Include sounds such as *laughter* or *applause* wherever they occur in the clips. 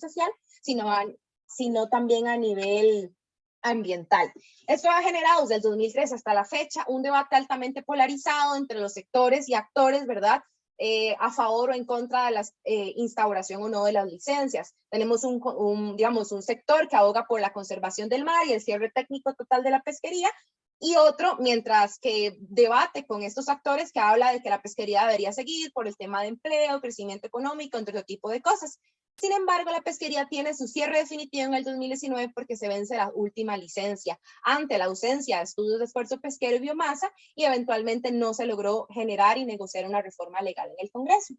social, sino, sino también a nivel ambiental. Esto ha generado desde el 2003 hasta la fecha un debate altamente polarizado entre los sectores y actores, ¿verdad? Eh, a favor o en contra de la eh, instauración o no de las licencias. Tenemos un, un, digamos, un sector que aboga por la conservación del mar y el cierre técnico total de la pesquería, y otro, mientras que debate con estos actores que habla de que la pesquería debería seguir por el tema de empleo, crecimiento económico, entre otro tipo de cosas. Sin embargo, la pesquería tiene su cierre definitivo en el 2019 porque se vence la última licencia ante la ausencia de estudios de esfuerzo pesquero y biomasa y eventualmente no se logró generar y negociar una reforma legal en el Congreso.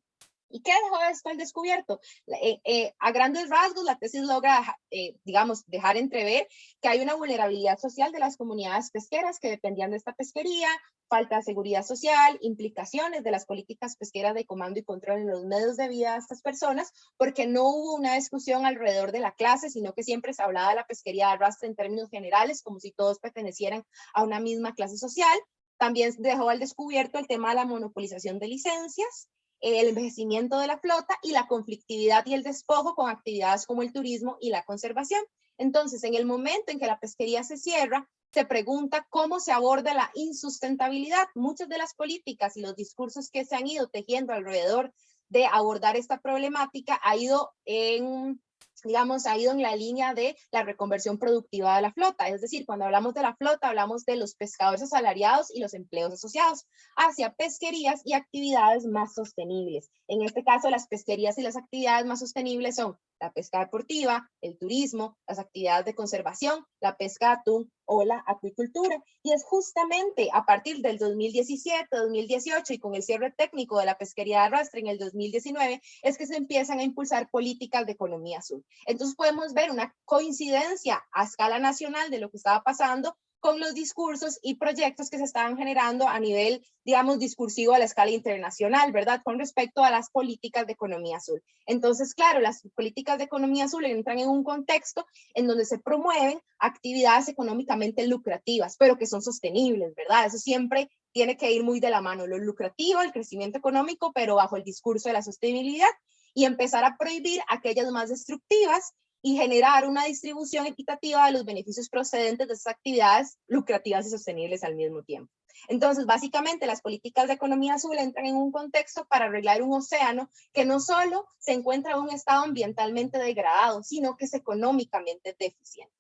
¿Y qué dejó esto al descubierto? Eh, eh, a grandes rasgos, la tesis logra, eh, digamos, dejar entrever que hay una vulnerabilidad social de las comunidades pesqueras que dependían de esta pesquería, falta de seguridad social, implicaciones de las políticas pesqueras de comando y control en los medios de vida de estas personas, porque no hubo una discusión alrededor de la clase, sino que siempre se hablaba de la pesquería de arrastre en términos generales, como si todos pertenecieran a una misma clase social. También dejó al descubierto el tema de la monopolización de licencias, el envejecimiento de la flota y la conflictividad y el despojo con actividades como el turismo y la conservación. Entonces, en el momento en que la pesquería se cierra, se pregunta cómo se aborda la insustentabilidad. Muchas de las políticas y los discursos que se han ido tejiendo alrededor de abordar esta problemática ha ido en digamos, ha ido en la línea de la reconversión productiva de la flota. Es decir, cuando hablamos de la flota, hablamos de los pescadores asalariados y los empleos asociados hacia pesquerías y actividades más sostenibles. En este caso, las pesquerías y las actividades más sostenibles son la pesca deportiva, el turismo, las actividades de conservación, la pesca atún o la acuicultura. Y es justamente a partir del 2017, 2018 y con el cierre técnico de la pesquería de arrastre en el 2019, es que se empiezan a impulsar políticas de economía azul. Entonces podemos ver una coincidencia a escala nacional de lo que estaba pasando con los discursos y proyectos que se estaban generando a nivel, digamos, discursivo a la escala internacional, ¿verdad? Con respecto a las políticas de economía azul. Entonces, claro, las políticas de economía azul entran en un contexto en donde se promueven actividades económicamente lucrativas, pero que son sostenibles, ¿verdad? Eso siempre tiene que ir muy de la mano, lo lucrativo, el crecimiento económico, pero bajo el discurso de la sostenibilidad y empezar a prohibir aquellas más destructivas y generar una distribución equitativa de los beneficios procedentes de esas actividades lucrativas y sostenibles al mismo tiempo. Entonces, básicamente, las políticas de economía azul entran en un contexto para arreglar un océano que no solo se encuentra en un estado ambientalmente degradado, sino que es económicamente deficiente.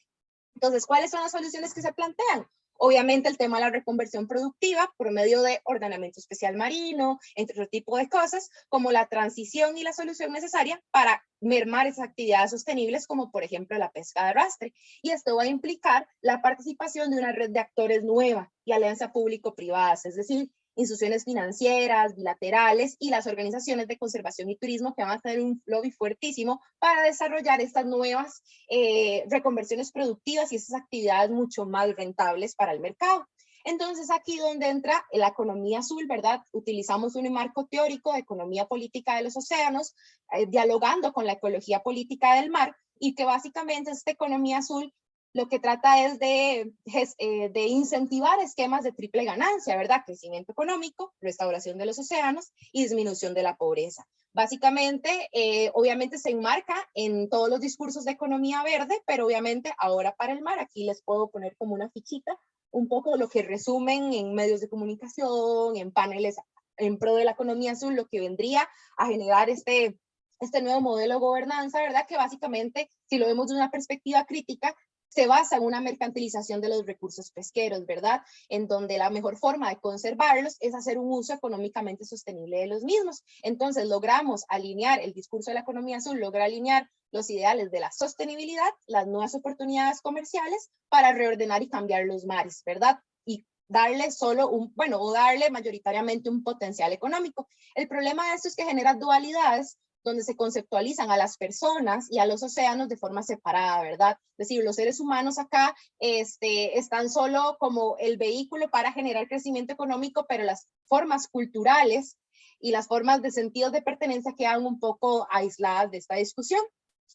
Entonces, ¿cuáles son las soluciones que se plantean? Obviamente el tema de la reconversión productiva por medio de ordenamiento especial marino, entre otro tipo de cosas, como la transición y la solución necesaria para mermar esas actividades sostenibles, como por ejemplo la pesca de arrastre. Y esto va a implicar la participación de una red de actores nueva y alianza público-privadas, es decir, instituciones financieras, bilaterales y las organizaciones de conservación y turismo que van a tener un lobby fuertísimo para desarrollar estas nuevas eh, reconversiones productivas y esas actividades mucho más rentables para el mercado. Entonces aquí donde entra la economía azul, ¿verdad? Utilizamos un marco teórico de economía política de los océanos, eh, dialogando con la ecología política del mar, y que básicamente esta economía azul lo que trata es de, eh, de, incentivar esquemas de triple ganancia, ¿verdad? Crecimiento económico, restauración de los océanos y disminución de la pobreza. Básicamente, eh, obviamente se enmarca en todos los discursos de economía verde, pero obviamente ahora para el mar, aquí les puedo poner como una fichita, un poco lo que resumen en medios de comunicación, en paneles en pro de la economía azul, lo que vendría a generar este, este nuevo modelo de gobernanza, ¿verdad? Que básicamente, si lo vemos de una perspectiva crítica, se basa en una mercantilización de los recursos pesqueros, ¿verdad? En donde la mejor forma de conservarlos es hacer un uso económicamente sostenible de los mismos. Entonces logramos alinear el discurso de la economía azul, logra alinear los ideales de la sostenibilidad, las nuevas oportunidades comerciales para reordenar y cambiar los mares, ¿verdad? Y darle solo un, bueno, o darle mayoritariamente un potencial económico. El problema de esto es que genera dualidades donde se conceptualizan a las personas y a los océanos de forma separada, ¿verdad? Es decir, los seres humanos acá este, están solo como el vehículo para generar crecimiento económico, pero las formas culturales y las formas de sentido de pertenencia quedan un poco aisladas de esta discusión.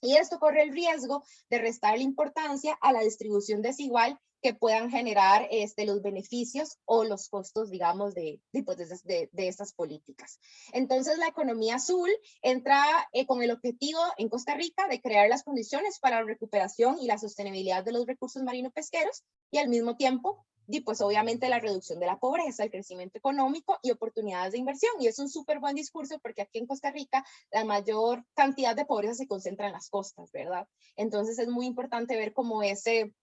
Y esto corre el riesgo de restar la importancia a la distribución desigual que puedan generar este, los beneficios o los costos, digamos, de, pues, de, de, estas políticas. Entonces, la economía azul entra eh, con el objetivo en Costa Rica de crear las condiciones para la recuperación y la sostenibilidad de los recursos marino pesqueros y al mismo tiempo y pues obviamente la reducción de la pobreza, el crecimiento económico y oportunidades de inversión. Y es un súper buen discurso porque aquí en Costa Rica la mayor cantidad de pobreza se concentra en las costas, ¿verdad? Entonces es muy importante ver cómo ese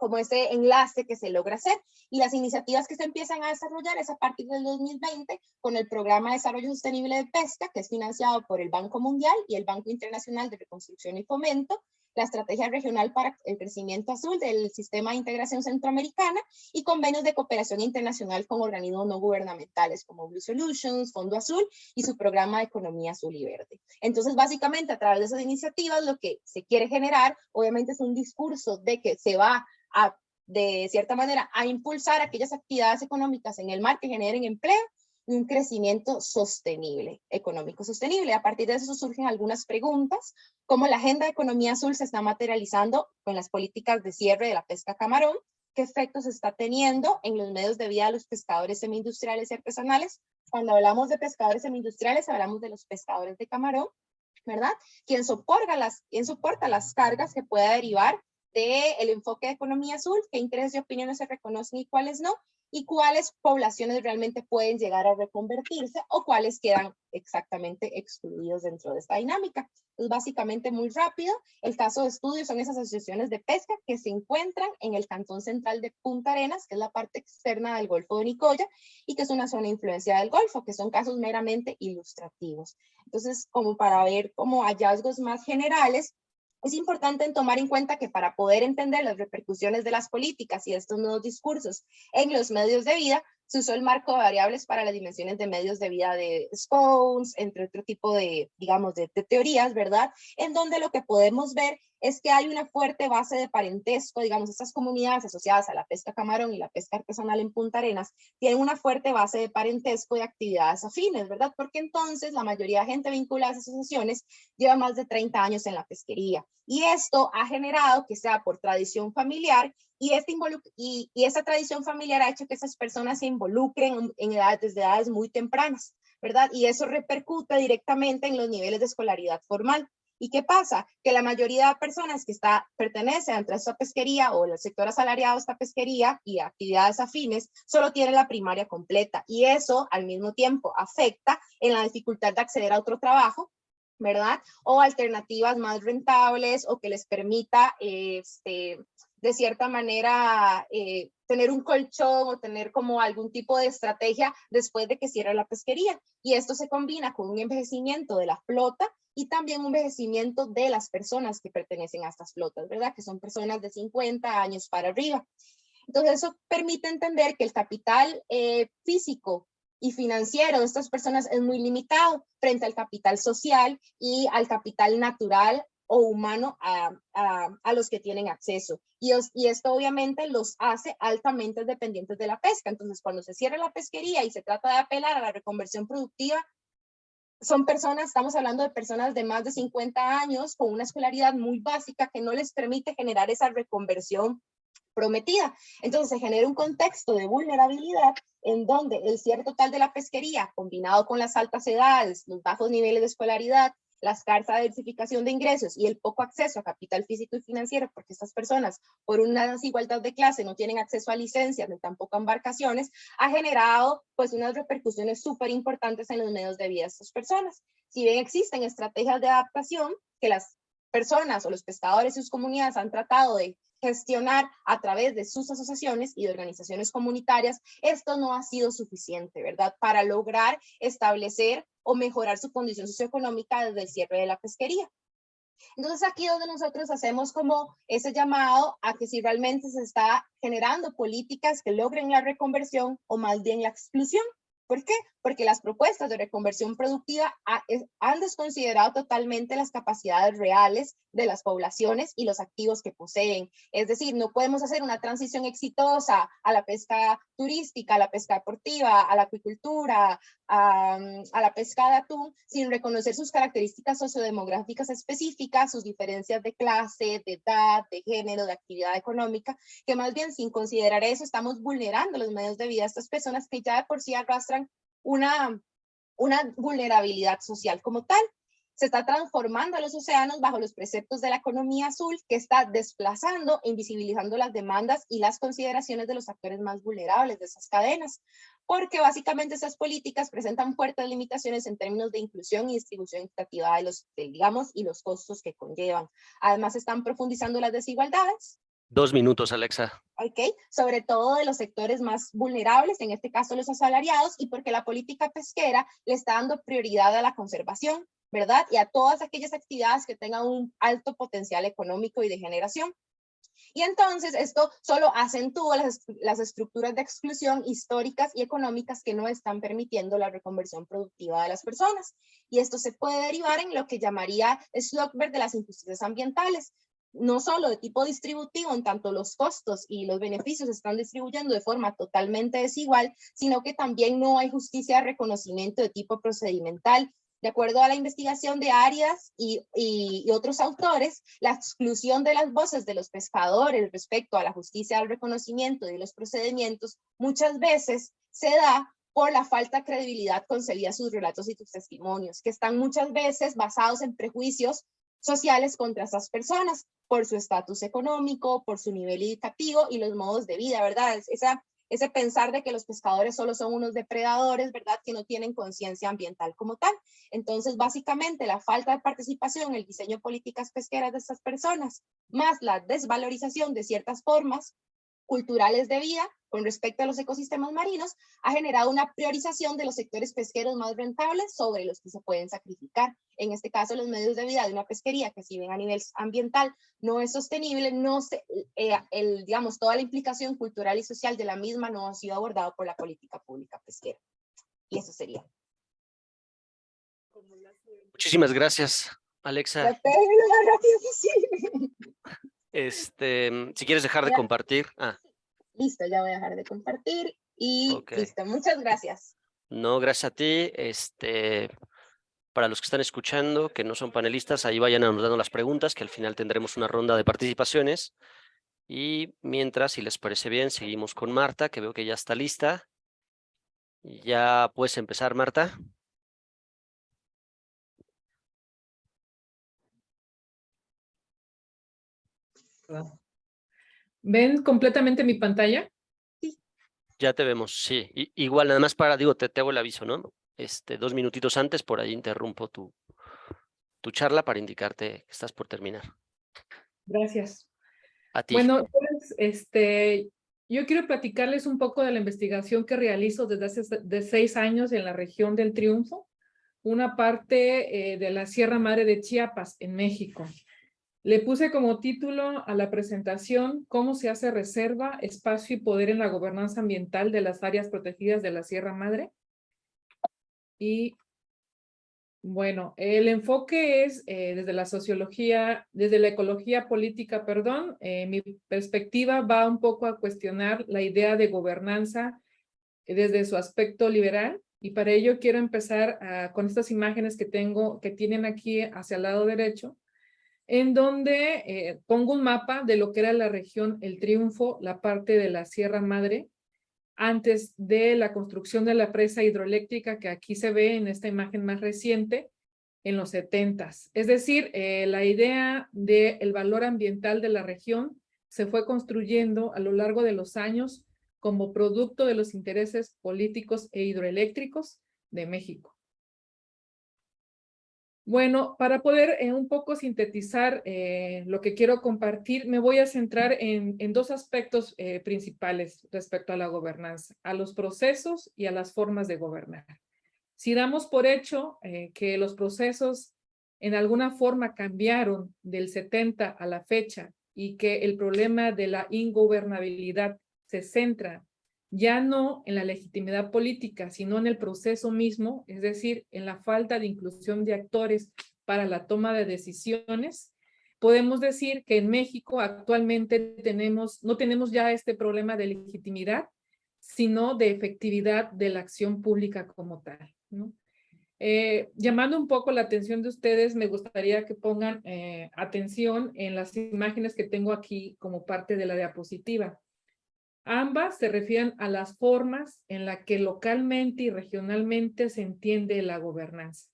como ese enlace que se logra hacer. Y las iniciativas que se empiezan a desarrollar es a partir del 2020 con el Programa de Desarrollo Sostenible de Pesca, que es financiado por el Banco Mundial y el Banco Internacional de Reconstrucción y Fomento, la Estrategia Regional para el Crecimiento Azul del Sistema de Integración Centroamericana y convenios de cooperación internacional con organismos no gubernamentales como Blue Solutions, Fondo Azul y su programa de Economía Azul y Verde. Entonces, básicamente, a través de esas iniciativas, lo que se quiere generar, obviamente, es un discurso de que se va de cierta manera, a impulsar aquellas actividades económicas en el mar que generen empleo un crecimiento sostenible, económico sostenible. A partir de eso surgen algunas preguntas, como la agenda de economía azul se está materializando con las políticas de cierre de la pesca camarón, qué efectos está teniendo en los medios de vida de los pescadores semi-industriales y artesanales. Cuando hablamos de pescadores semi-industriales, hablamos de los pescadores de camarón, ¿verdad? ¿Quién soporta las, quién soporta las cargas que pueda derivar del el enfoque de economía azul, qué intereses y opiniones se reconocen y cuáles no, y cuáles poblaciones realmente pueden llegar a reconvertirse o cuáles quedan exactamente excluidos dentro de esta dinámica. Es básicamente muy rápido. El caso de estudio son esas asociaciones de pesca que se encuentran en el cantón central de Punta Arenas, que es la parte externa del Golfo de Nicoya y que es una zona influencia del Golfo, que son casos meramente ilustrativos. Entonces, como para ver como hallazgos más generales, es importante tomar en cuenta que para poder entender las repercusiones de las políticas y estos nuevos discursos en los medios de vida, se usó el marco de variables para las dimensiones de medios de vida de Scones, entre otro tipo de, digamos, de, teorías, ¿verdad? En donde lo que podemos ver es que hay una fuerte base de parentesco, digamos, estas comunidades asociadas a la pesca camarón y la pesca artesanal en Punta Arenas tienen una fuerte base de parentesco y actividades afines, ¿verdad? Porque entonces la mayoría de gente vinculada a esas asociaciones lleva más de 30 años en la pesquería. Y esto ha generado que sea por tradición familiar y, este esa tradición familiar ha hecho que esas personas se involucren en desde edades muy tempranas, ¿verdad? Y eso repercute directamente en los niveles de escolaridad formal. ¿Y qué pasa? Que la mayoría de personas que está, pertenecen a esta pesquería o el sector asalariado de esta pesquería y actividades afines, solo tienen la primaria completa. Y eso al mismo tiempo afecta en la dificultad de acceder a otro trabajo, ¿verdad? O alternativas más rentables o que les permita este, de cierta manera eh, tener un colchón o tener como algún tipo de estrategia después de que cierre la pesquería. Y esto se combina con un envejecimiento de la flota y también un envejecimiento de las personas que pertenecen a estas flotas, ¿verdad? Que son personas de 50 años para arriba. Entonces eso permite entender que el capital eh, físico y financiero de estas personas es muy limitado frente al capital social y al capital natural o humano a, a, los que tienen acceso. Y, y, esto obviamente los hace altamente dependientes de la pesca. Entonces, cuando se cierra la pesquería y se trata de apelar a la reconversión productiva, son personas, estamos hablando de personas de más de 50 años con una escolaridad muy básica que no les permite generar esa reconversión prometida. Entonces se genera un contexto de vulnerabilidad en donde el cierre total de la pesquería, combinado con las altas edades, los bajos niveles de escolaridad, la escasa diversificación de ingresos y el poco acceso a capital físico y financiero, porque estas personas, por una desigualdad de clase, no tienen acceso a licencias ni tampoco a embarcaciones, ha generado pues unas repercusiones súper importantes en los medios de vida de estas personas. Si bien existen estrategias de adaptación que las personas o los pescadores y sus comunidades han tratado de gestionar a través de sus asociaciones y de organizaciones comunitarias, esto no ha sido suficiente, ¿verdad? Para lograr establecer o mejorar su condición socioeconómica desde el cierre de la pesquería. Entonces aquí donde nosotros hacemos como ese llamado a que si realmente se está generando políticas que logren la reconversión o más bien la exclusión. ¿Por qué? Porque las propuestas de reconversión productiva han desconsiderado totalmente las capacidades reales de las poblaciones y los activos que poseen. Es decir, no podemos hacer una transición exitosa a la pesca turística, a la pesca deportiva, a la acuicultura, a, a la pesca de atún, sin reconocer sus características sociodemográficas específicas, sus diferencias de clase, de edad, de género, de actividad económica, que más bien sin considerar eso estamos vulnerando los medios de vida de estas personas que ya de por sí arrastran una, vulnerabilidad social como tal. Se está transformando a los océanos bajo los preceptos de la economía azul que está desplazando e invisibilizando las demandas y las consideraciones de los actores más vulnerables de esas cadenas, porque básicamente esas políticas presentan fuertes limitaciones en términos de inclusión y distribución equitativa de los, digamos, y los costos que conllevan. Además, están profundizando las desigualdades, Dos minutos, Alexa. Ok, sobre todo de los sectores más vulnerables, en este caso los asalariados, y porque la política pesquera le está dando prioridad a la conservación, ¿verdad? Y a todas aquellas actividades que tengan un alto potencial económico y de generación. Y entonces esto solo acentúa las, las, estructuras de exclusión históricas y económicas que no están permitiendo la reconversión productiva de las personas. Y esto se puede derivar en lo que llamaría Schlockberg de las injusticias ambientales, no solo de tipo distributivo, en tanto los costos y los beneficios se están distribuyendo de forma totalmente desigual, sino que también no hay justicia de reconocimiento de tipo procedimental. De acuerdo a la investigación de Arias y, y, otros autores, la exclusión de las voces de los pescadores respecto a la justicia del reconocimiento de los procedimientos muchas veces se da por la falta de credibilidad concedida a sus relatos y sus testimonios, que están muchas veces basados en prejuicios sociales contra esas personas por su estatus económico, por su nivel educativo y los modos de vida, ¿verdad? Esa, ese pensar de que los pescadores solo son unos depredadores, ¿verdad? Que no tienen conciencia ambiental como tal. Entonces, básicamente, la falta de participación en el diseño de políticas pesqueras de estas personas, más la desvalorización de ciertas formas culturales de vida con respecto a los ecosistemas marinos ha generado una priorización de los sectores pesqueros más rentables sobre los que se pueden sacrificar. En este caso, los medios de vida de una pesquería que si bien a nivel ambiental no es sostenible, no se, eh, el, digamos, toda la implicación cultural y social de la misma no ha sido abordado por la política pública pesquera. Y eso sería. Muchísimas gracias, Alexa. Este, mm, si quieres dejar de compartir. Ah. Listo, ya voy a dejar de compartir y listo. Muchas gracias. No, gracias a ti. Este, para los que están escuchando, que no son panelistas, ahí vayan anotando las preguntas, que al final tendremos una ronda de participaciones. Y mientras, si les parece bien, seguimos con Marta, que veo que ya está lista. Ya puedes empezar, Marta. ¿Ven completamente mi pantalla? Sí. Ya te vemos, sí. igual, nada más para, digo, te, te hago el aviso, ¿no? Este, dos minutitos antes, por ahí interrumpo tu, tu charla para indicarte que estás por terminar. Gracias. A ti. Bueno, pues, este, yo quiero platicarles un poco de la investigación que realizo desde hace de seis años en la región del Triunfo, una parte eh, de la Sierra Madre de Chiapas, en México. Le puse como título a la presentación cómo se hace reserva, espacio y poder en la gobernanza ambiental de las áreas protegidas de la Sierra Madre. Y bueno, el enfoque es eh, desde la sociología, desde la ecología política, perdón, eh, mi perspectiva va un poco a cuestionar la idea de gobernanza desde su aspecto liberal y para ello quiero empezar ah, con estas imágenes que tengo, que tienen aquí hacia el lado derecho, en donde eh, pongo un mapa de lo que era la región El Triunfo, la parte de la Sierra Madre, antes de la construcción de la presa hidroeléctrica que aquí se ve en esta imagen más reciente, en los setentas. Es decir, eh, la idea del valor ambiental de la región se fue construyendo a lo largo de los años como producto de los intereses políticos e hidroeléctricos de México. Bueno, para poder eh, un poco sintetizar eh, lo que quiero compartir, me voy a centrar en, dos aspectos eh, principales respecto a la gobernanza, a los procesos y a las formas de gobernar. Si damos por hecho que los procesos en alguna forma cambiaron del 70 a la fecha y que el problema de la ingobernabilidad se centra ya no en la legitimidad política, sino en el proceso mismo, es decir, en la falta de inclusión de actores para la toma de decisiones, podemos decir que en México actualmente tenemos, no tenemos ya este problema de legitimidad, sino de efectividad de la acción pública como tal. Eh, llamando un poco la atención de ustedes, me gustaría que pongan eh, atención en las imágenes que tengo aquí como parte de la diapositiva. Ambas se refieren a las formas en las que localmente y regionalmente se entiende la gobernanza.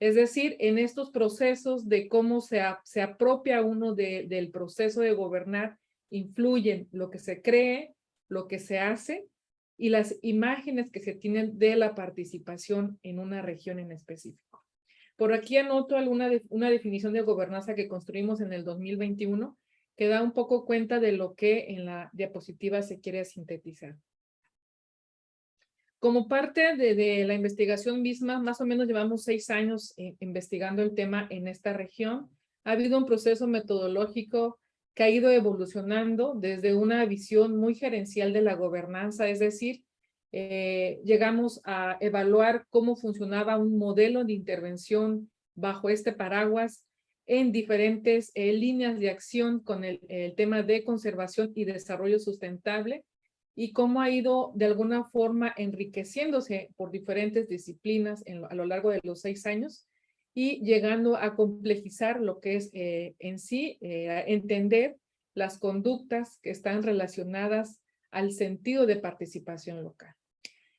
Es decir, en estos procesos de cómo se, se apropia uno del proceso de gobernar, influyen lo que se cree, lo que se hace y las imágenes que se tienen de la participación en una región en específico. Por aquí anoto alguna una definición de gobernanza que construimos en el 2021 que da un poco cuenta de lo que en la diapositiva se quiere sintetizar. Como parte de, la investigación misma, más o menos llevamos seis años eh, investigando el tema en esta región. Ha habido un proceso metodológico que ha ido evolucionando desde una visión muy gerencial de la gobernanza, es decir, eh, llegamos a evaluar cómo funcionaba un modelo de intervención bajo este paraguas en diferentes eh, líneas de acción con el, tema de conservación y desarrollo sustentable y cómo ha ido de alguna forma enriqueciéndose por diferentes disciplinas a lo largo de los seis años y llegando a complejizar lo que es eh, en sí eh, entender las conductas que están relacionadas al sentido de participación local.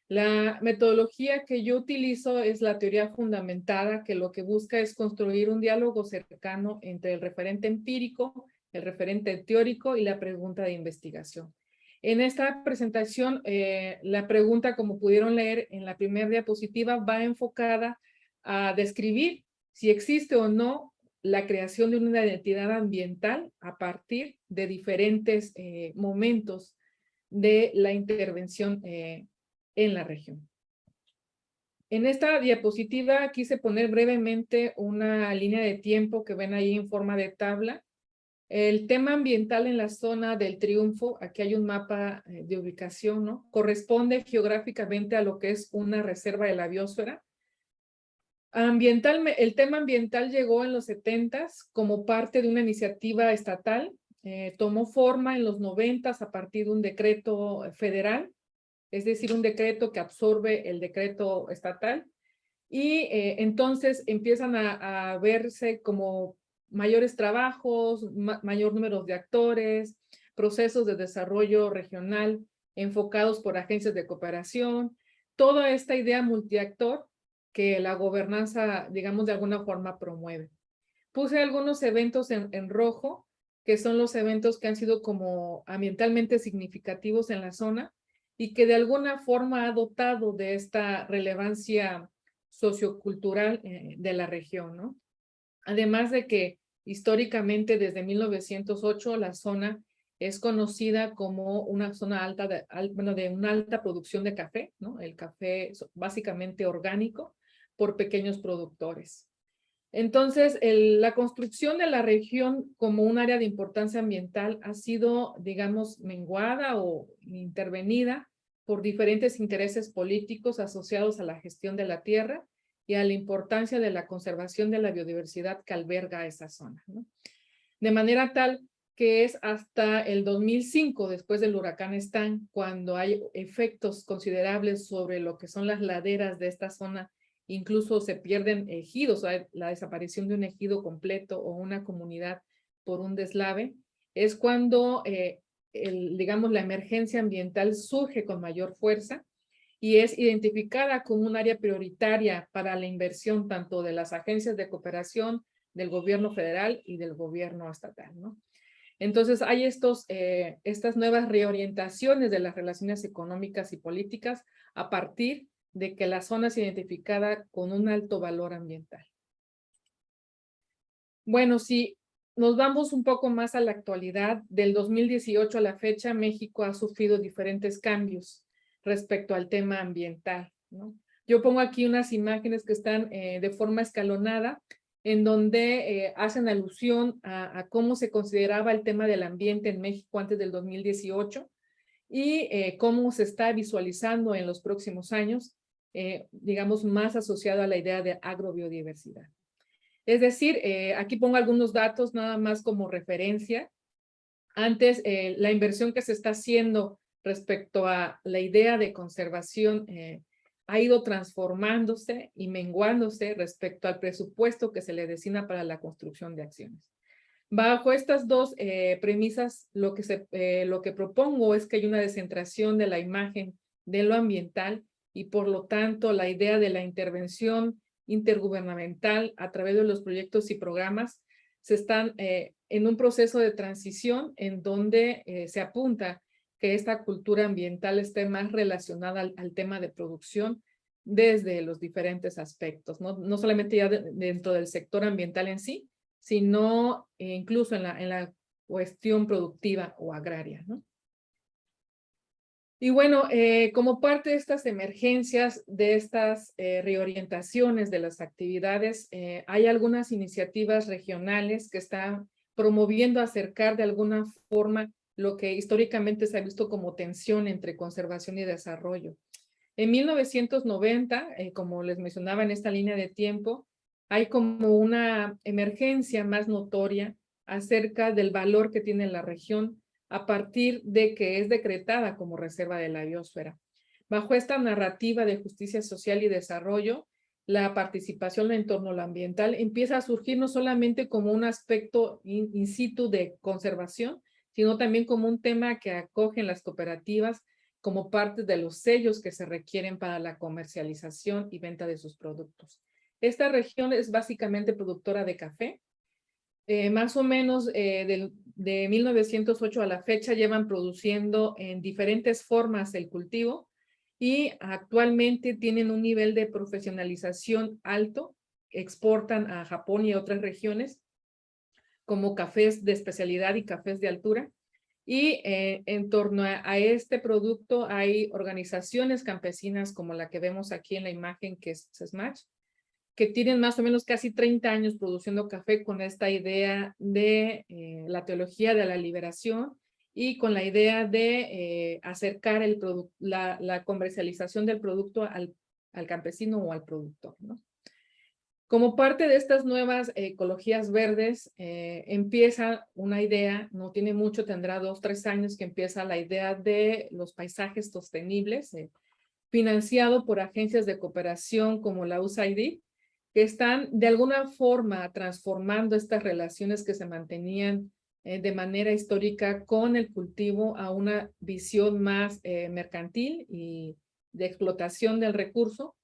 La metodología que yo utilizo es la teoría fundamentada, que lo que busca es construir un diálogo cercano entre el referente empírico, el referente teórico y la pregunta de investigación. En esta presentación, eh, la pregunta, como pudieron leer en la primera diapositiva, va enfocada a describir si existe o no la creación de una identidad ambiental a partir de diferentes eh, momentos de la intervención eh, en la región. En esta diapositiva quise poner brevemente una línea de tiempo que ven ahí en forma de tabla. El tema ambiental en la zona del Triunfo, aquí hay un mapa eh, de ubicación, ¿no? Corresponde geográficamente a lo que es una reserva de la biosfera. Ambiental, el tema ambiental llegó en los 70 como parte de una iniciativa estatal. Eh, tomó forma en los 90 a partir de un decreto federal es decir, un decreto que absorbe el decreto estatal y eh, entonces empiezan a, verse como mayores trabajos, mayor número de actores, procesos de desarrollo regional enfocados por agencias de cooperación, toda esta idea multiactor que la gobernanza, digamos, de alguna forma promueve. Puse algunos eventos en, en rojo, que son los eventos que han sido como ambientalmente significativos en la zona, y que de alguna forma ha dotado de esta relevancia sociocultural eh, de la región, ¿no? Además de que históricamente desde 1908 la zona es conocida como una zona alta de, bueno, de una alta producción de café, ¿no? El café básicamente orgánico por pequeños productores. Entonces, la construcción de la región como un área de importancia ambiental ha sido, digamos, menguada o intervenida por diferentes intereses políticos asociados a la gestión de la tierra y a la importancia de la conservación de la biodiversidad que alberga esa zona. De manera tal que es hasta el 2005, después del huracán Stan, cuando hay efectos considerables sobre lo que son las laderas de esta zona, incluso se pierden ejidos, la desaparición de un ejido completo o una comunidad por un deslave, es cuando eh, digamos, la emergencia ambiental surge con mayor fuerza y es identificada como un área prioritaria para la inversión tanto de las agencias de cooperación, del gobierno federal y del gobierno estatal. ¿no? Entonces hay estos, eh, estas nuevas reorientaciones de las relaciones económicas y políticas a partir de que la zona es identificada con un alto valor ambiental. Bueno, si nos vamos un poco más a la actualidad. Del 2018 a la fecha, México ha sufrido diferentes cambios respecto al tema ambiental. Yo pongo aquí unas imágenes que están eh, de forma escalonada, en donde eh, hacen alusión a, cómo se consideraba el tema del ambiente en México antes del 2018. y eh, cómo se está visualizando en los próximos años, eh, digamos, más asociado a la idea de agrobiodiversidad. Es decir, eh, aquí pongo algunos datos nada más como referencia. Antes, la inversión que se está haciendo respecto a la idea de conservación ha ido transformándose y menguándose respecto al presupuesto que se le destina para la construcción de acciones. Bajo estas dos eh, premisas, lo que, se, eh, lo que propongo es que hay una descentración de la imagen de lo ambiental y por lo tanto la idea de la intervención intergubernamental a través de los proyectos y programas se están eh, en un proceso de transición en donde se apunta que esta cultura ambiental esté más relacionada al, tema de producción desde los diferentes aspectos, no, no solamente ya dentro del sector ambiental en sí, sino incluso en la, en la cuestión productiva o agraria. Y bueno, eh, como parte de estas emergencias, de estas eh, reorientaciones de las actividades, eh, hay algunas iniciativas regionales que están promoviendo acercar de alguna forma lo que históricamente se ha visto como tensión entre conservación y desarrollo. En 1990, eh, como les mencionaba en esta línea de tiempo, hay como una emergencia más notoria acerca del valor que tiene la región a partir de que es decretada como reserva de la biosfera. Bajo esta narrativa de justicia social y desarrollo, la participación en torno al ambiental empieza a surgir no solamente como un aspecto in situ de conservación, sino también como un tema que acogen las cooperativas como parte de los sellos que se requieren para la comercialización y venta de sus productos. Esta región es básicamente productora de café. Eh, más o menos eh, de 1908 a la fecha llevan produciendo en diferentes formas el cultivo y actualmente tienen un nivel de profesionalización alto, exportan a Japón y a otras regiones como cafés de especialidad y cafés de altura. Y eh, en torno a, este producto hay organizaciones campesinas como la que vemos aquí en la imagen que es SMASH, que tienen más o menos casi 30 años produciendo café con esta idea de eh, la teología de la liberación y con la idea de eh, acercar el la, la, comercialización del producto al, al campesino o al productor. ¿no? Como parte de estas nuevas ecologías verdes, eh, empieza una idea, no tiene mucho, tendrá dos, tres años que empieza la idea de los paisajes sostenibles, eh, financiado por agencias de cooperación como la USAID, que están de alguna forma transformando estas relaciones que se mantenían eh, de manera histórica con el cultivo a una visión más mercantil y de explotación del recurso,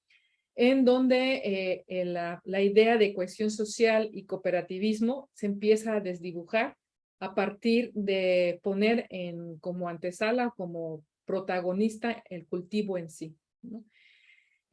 en donde eh, la, idea de cohesión social y cooperativismo se empieza a desdibujar a partir de poner en, como antesala, como protagonista el cultivo en sí.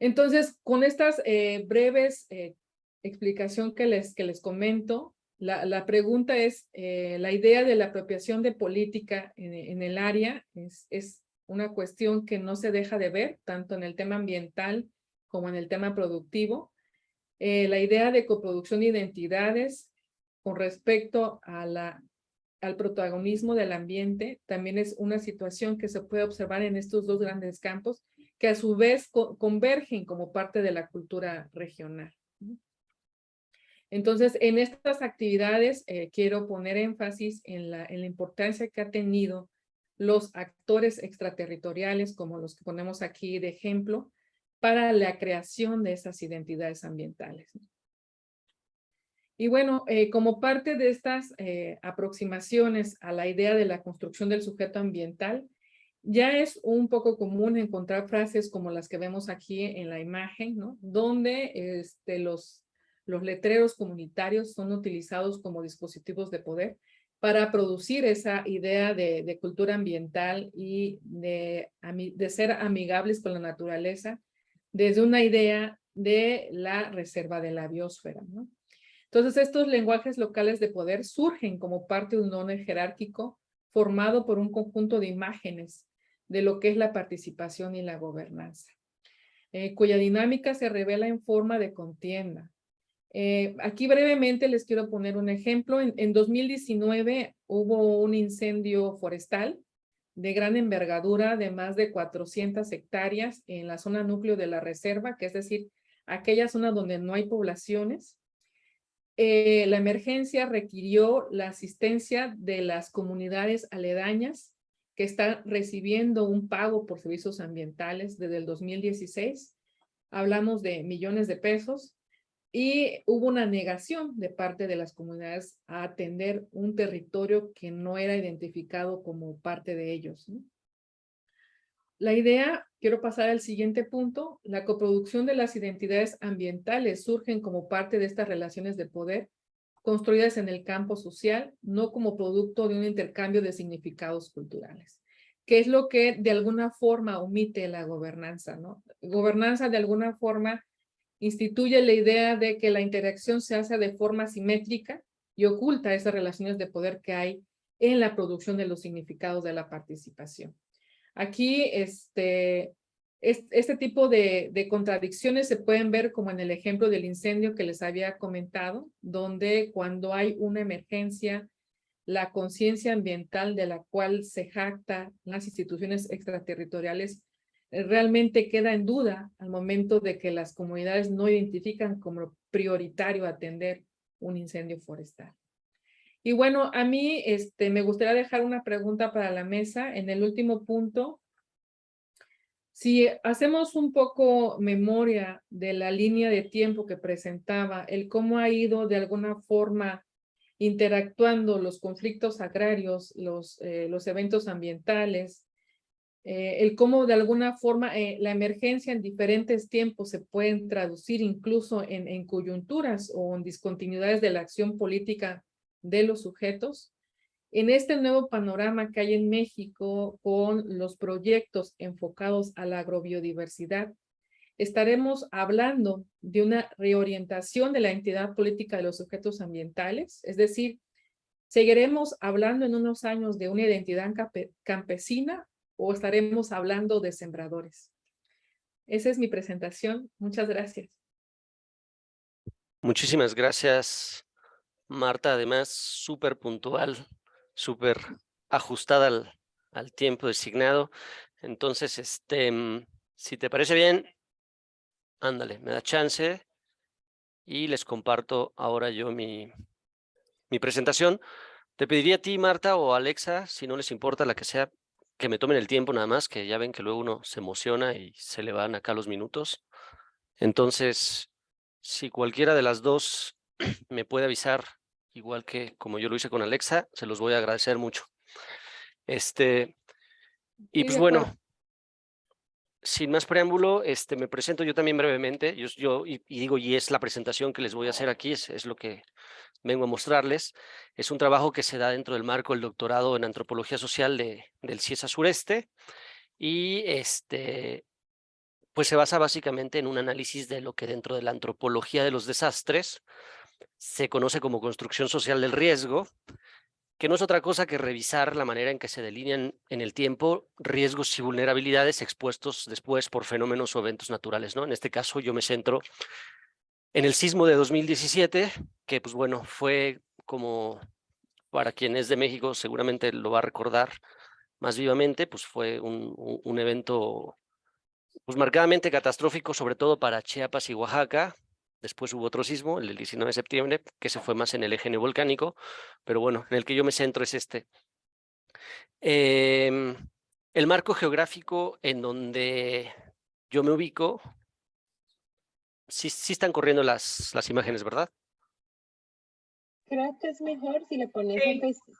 Entonces, con estas eh, breves eh, explicación que les, que les comento, la, pregunta es, la idea de la apropiación de política en, en el área es, es una cuestión que no se deja de ver, tanto en el tema ambiental como en el tema productivo. Eh, la idea de coproducción de identidades con respecto a la, al protagonismo del ambiente también es una situación que se puede observar en estos dos grandes campos que a su vez convergen como parte de la cultura regional. Entonces, en estas actividades eh, quiero poner énfasis en la, importancia que ha tenido los actores extraterritoriales, como los que ponemos aquí de ejemplo, para la creación de esas identidades ambientales. Y bueno, eh, como parte de estas eh, aproximaciones a la idea de la construcción del sujeto ambiental, ya es un poco común encontrar frases como las que vemos aquí en la imagen, ¿no? Donde este, los, los letreros comunitarios son utilizados como dispositivos de poder para producir esa idea de, cultura ambiental y de, de ser amigables con la naturaleza desde una idea de la reserva de la biosfera. Entonces, estos lenguajes locales de poder surgen como parte de un orden jerárquico formado por un conjunto de imágenes de lo que es la participación y la gobernanza, eh, cuya dinámica se revela en forma de contienda. Eh, aquí brevemente les quiero poner un ejemplo. En, en 2019 hubo un incendio forestal de gran envergadura de más de 400 hectáreas en la zona núcleo de la reserva, que es decir, aquella zona donde no hay poblaciones. Eh, la emergencia requirió la asistencia de las comunidades aledañas que están recibiendo un pago por servicios ambientales desde el 2016. Hablamos de millones de pesos y hubo una negación de parte de las comunidades a atender un territorio que no era identificado como parte de ellos. La idea, quiero pasar al siguiente punto, la coproducción de las identidades ambientales surgen como parte de estas relaciones de poder construidas en el campo social, no como producto de un intercambio de significados culturales, que es lo que de alguna forma omite la gobernanza, ¿no? Gobernanza de alguna forma instituye la idea de que la interacción se hace de forma simétrica y oculta esas relaciones de poder que hay en la producción de los significados de la participación. Aquí, este, este tipo de, contradicciones se pueden ver como en el ejemplo del incendio que les había comentado, donde cuando hay una emergencia, la conciencia ambiental de la cual se jacta las instituciones extraterritoriales eh, realmente queda en duda al momento de que las comunidades no identifican como prioritario atender un incendio forestal. Y bueno, a mí este, me gustaría dejar una pregunta para la mesa en el último punto. Si hacemos un poco memoria de la línea de tiempo que presentaba, el cómo ha ido de alguna forma interactuando los conflictos agrarios, los, eh, los eventos ambientales, eh, el cómo de alguna forma eh, la emergencia en diferentes tiempos se pueden traducir incluso en, en coyunturas o en discontinuidades de la acción política de los sujetos. En este nuevo panorama que hay en México con los proyectos enfocados a la agrobiodiversidad, estaremos hablando de una reorientación de la entidad política de los sujetos ambientales, es decir, seguiremos hablando en unos años de una identidad campesina o estaremos hablando de sembradores. Esa es mi presentación. Muchas gracias. Muchísimas gracias, Marta. Además, súper puntual, súper ajustada al, al, tiempo designado. Entonces, este, mm, si te parece bien, ándale, me da chance y les comparto ahora yo mi, mi presentación. Te pediría a ti, Marta, o Alexa, si no les importa la que sea, que me tomen el tiempo nada más, que ya ven que luego uno se emociona y se le van acá los minutos. Entonces, si cualquiera de las dos *clears throat* me puede avisar, igual que como yo lo hice con Alexa, se los voy a agradecer mucho. Este, y pues bueno, sin más preámbulo, este, me presento yo también brevemente, yo, yo y, digo, y es la presentación que les voy a hacer aquí, es, es, lo que vengo a mostrarles. Es un trabajo que se da dentro del marco del doctorado en Antropología Social de, del CIESA Sureste, y este, pues se basa básicamente en un análisis de lo que dentro de la antropología de los desastres se conoce como construcción social del riesgo, que no es otra cosa que revisar la manera en que se delinean en el tiempo riesgos y vulnerabilidades expuestos después por fenómenos o eventos naturales. ¿no? En este caso yo me centro en el sismo de 2017, que pues bueno, fue como para quien es de México seguramente lo va a recordar más vivamente, pues fue un, un evento pues marcadamente catastrófico, sobre todo para Chiapas y Oaxaca, Después hubo otro sismo, el del 19 de septiembre, que se fue más en el eje neovolcánico, pero bueno, en el que yo me centro es este. Em, el marco geográfico en donde yo me ubico, sí, sí están corriendo las, las imágenes, ¿verdad? Creo que es mejor si le pones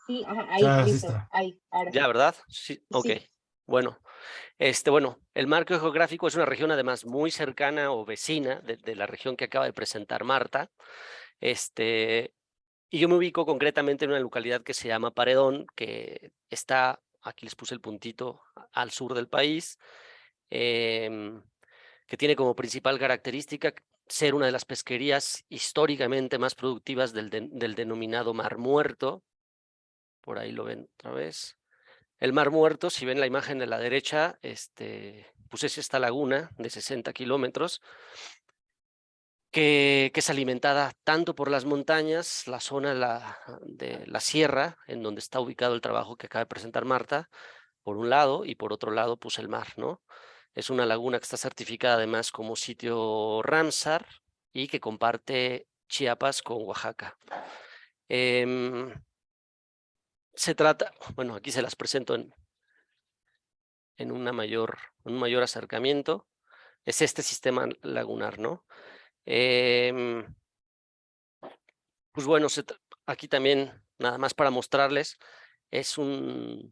sí, ahí, listo, ahí, ahora Ya, ¿verdad? Sí, ok. Bueno, este, bueno, el marco geográfico es una región además muy cercana o vecina de, la región que acaba de presentar Marta. Este, y yo me ubico concretamente en una localidad que se llama Paredón, que está, aquí les puse el puntito, al sur del país, em, que tiene como principal característica ser una de las pesquerías históricamente más productivas del, del denominado Mar Muerto. Por ahí lo ven otra vez. El Mar Muerto, si ven la imagen de la derecha, este, pues es esta laguna de 60 kilómetros, que, es alimentada tanto por las montañas, la zona de la sierra, en donde está ubicado el trabajo que acaba de presentar Marta, por un lado, y por otro lado, pues el mar, ¿no? Es una laguna que está certificada además como sitio Ramsar y que comparte Chiapas con Oaxaca. Em, se trata, bueno, aquí se las presento en, en una mayor, un mayor acercamiento. Es este sistema lagunar, ¿no? Em, pues bueno, aquí también, nada más para mostrarles, es un,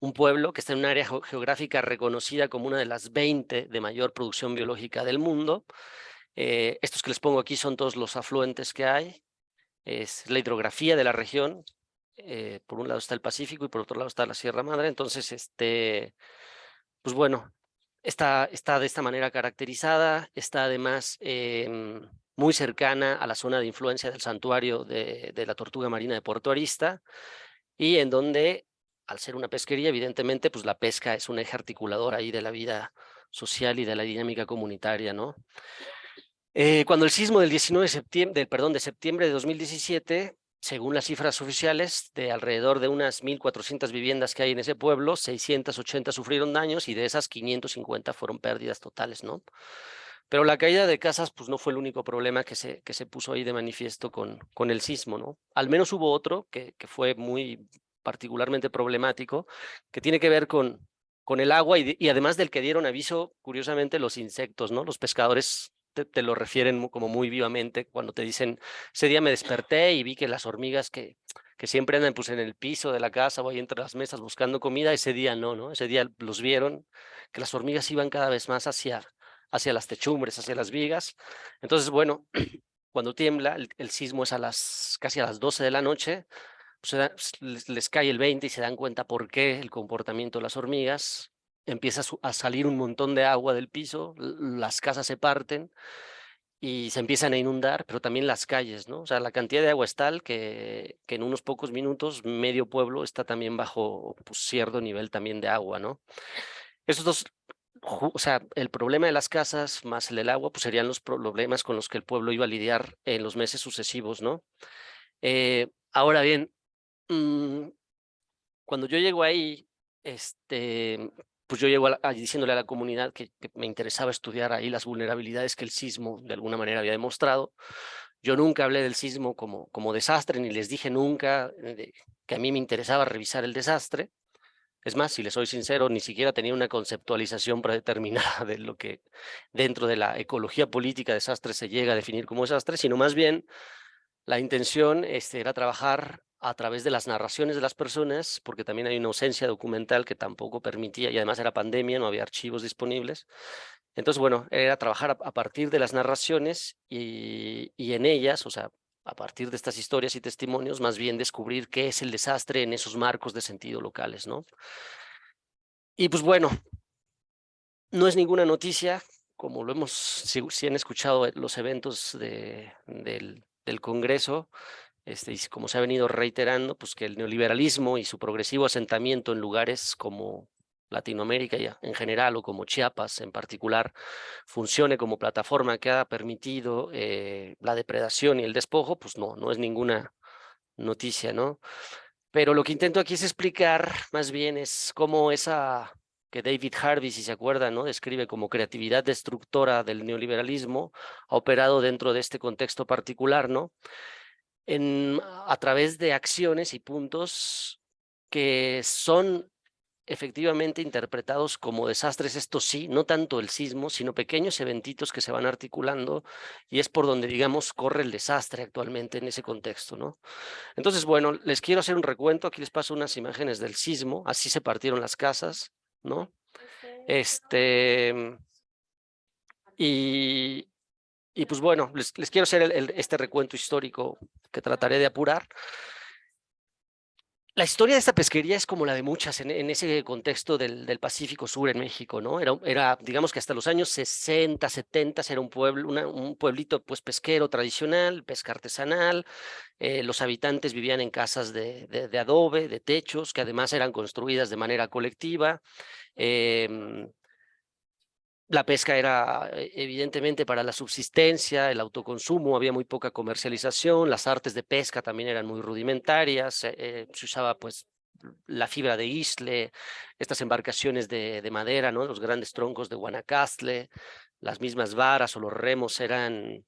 un pueblo que está en un área geográfica reconocida como una de las 20 de mayor producción biológica del mundo. Eh, estos que les pongo aquí son todos los afluentes que hay. Es la hidrografía de la región. Eh, por un lado está el Pacífico y por otro lado está la Sierra Madre. Entonces, este, pues bueno, está, está de esta manera caracterizada. Está además em, muy cercana a la zona de influencia del santuario de, de la tortuga marina de Puerto Arista y en donde al ser una pesquería, evidentemente, pues la pesca es un eje articulador ahí de la vida social y de la dinámica comunitaria, ¿no? Eh, cuando el sismo del 19 de septiembre, perdón, de septiembre de 2017, según las cifras oficiales, de alrededor de unas 1.400 viviendas que hay en ese pueblo, 680 sufrieron daños y de esas 550 fueron pérdidas totales, ¿no? Pero la caída de casas pues no fue el único problema que se, que se puso ahí de manifiesto con, con el sismo, ¿no? Al menos hubo otro que, que fue muy particularmente problemático, que tiene que ver con, con el agua y, y, además del que dieron aviso, curiosamente, los insectos, ¿no? Los pescadores te, lo refieren como muy vivamente cuando te dicen, ese día me desperté y vi que las hormigas que, que siempre andan pues, en el piso de la casa o ahí entre las mesas buscando comida, ese día no, ¿no? Ese día los vieron, que las hormigas iban cada vez más hacia, hacia las techumbres, hacia las vigas. Entonces, bueno, *clears throat* cuando tiembla, el, el sismo es a las, casi a las 12 de la noche, pues, les, cae el 20 y se dan cuenta por qué el comportamiento de las hormigas, empieza a, salir un montón de agua del piso, las casas se parten y se empiezan a inundar, pero también las calles, ¿no? O sea, la cantidad de agua es tal que, que en unos pocos minutos medio pueblo está también bajo pues, cierto nivel también de agua, ¿no? Estos dos, o sea, el problema de las casas más el del agua, pues serían los problemas con los que el pueblo iba a lidiar en los meses sucesivos, ¿no? Eh, ahora bien, Mm, cuando yo llego ahí, este, pues yo llego diciéndole a la comunidad que, me interesaba estudiar ahí las vulnerabilidades que el sismo de alguna manera había demostrado. Yo nunca hablé del sismo como, como desastre, ni les dije nunca eh, que a mí me interesaba revisar el desastre. Es más, si les soy sincero, ni siquiera tenía una conceptualización *laughs* predeterminada de lo que dentro de la ecología política desastre se llega a definir como desastre, sino más bien la intención este, era trabajar a través de las narraciones de las personas, porque también hay una ausencia documental que tampoco permitía, y además era pandemia, no había archivos disponibles. Entonces, bueno, era trabajar a, partir de las narraciones y, y en ellas, o sea, a partir de estas historias y testimonios, más bien descubrir qué es el desastre en esos marcos de sentido locales, ¿no? Y pues bueno, no es ninguna noticia, como lo hemos, si, han escuchado los eventos de, del, del Congreso, este, y como se ha venido reiterando, pues que el neoliberalismo y su progresivo asentamiento en lugares como Latinoamérica ya en general o como Chiapas en particular funcione como plataforma que ha permitido eh, la depredación y el despojo, pues no, no es ninguna noticia, ¿no? Pero lo que intento aquí es explicar más bien es cómo esa que David Harvey, si se acuerdan, ¿no? describe como creatividad destructora del neoliberalismo, ha operado dentro de este contexto particular, ¿no? En, a través de acciones y puntos que son efectivamente interpretados como desastres, esto sí, no tanto el sismo, sino pequeños eventitos que se van articulando y es por donde, digamos, corre el desastre actualmente en ese contexto, ¿no? Entonces, bueno, les quiero hacer un recuento, aquí les paso unas imágenes del sismo, así se partieron las casas, ¿no? Este... Y, y pues bueno, les, quiero hacer este recuento histórico que trataré de apurar. La historia de esta pesquería es como la de muchas en, ese contexto del, del, Pacífico Sur en México, ¿no? Era, era, digamos que hasta los años 60, 70 era un pueblo, un pueblito pues pesquero tradicional, pesca artesanal, eh, los habitantes vivían en casas de, de, adobe, de techos, que además eran construidas de manera colectiva, eh, la pesca era eh, evidentemente para la subsistencia, el autoconsumo, había muy poca comercialización, las artes de pesca también eran muy rudimentarias, eh, se usaba pues la fibra de isle, estas embarcaciones de, de madera, ¿no? los grandes troncos de Guanacastle, las mismas varas o los remos eran,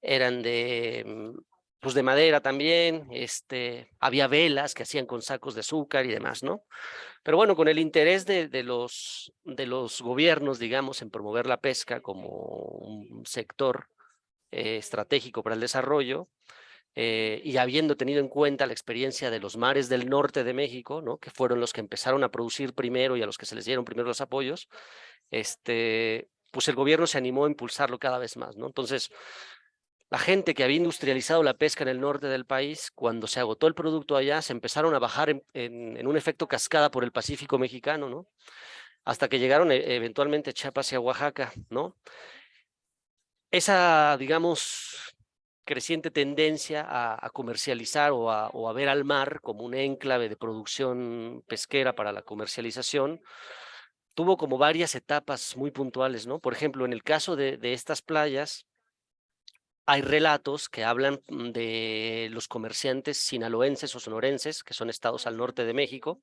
eran de, mm, pues de madera también, este, había velas que hacían con sacos de azúcar y demás, ¿no? Pero bueno, con el interés de, de, los, de los gobiernos, digamos, en promover la pesca como un sector eh, estratégico para el desarrollo, eh, y habiendo tenido en cuenta la experiencia de los mares del norte de México, ¿no? que fueron los que empezaron a producir primero y a los que se les dieron primero los apoyos, este, pues el gobierno se animó a impulsarlo cada vez más. ¿no? Entonces, la gente que había industrializado la pesca en el norte del país, cuando se agotó el producto allá, se empezaron a bajar en, un efecto cascada por el Pacífico mexicano, ¿no? Hasta que llegaron e, eventualmente a Chiapas y a Oaxaca, ¿no? Esa, digamos, creciente tendencia a, comercializar o a, ver al mar como un enclave de producción pesquera para la comercialización, tuvo como varias etapas muy puntuales, ¿no? Por ejemplo, en el caso de estas playas, hay relatos que hablan mm, de los comerciantes sinaloenses o sonorenses, que son estados al norte de México,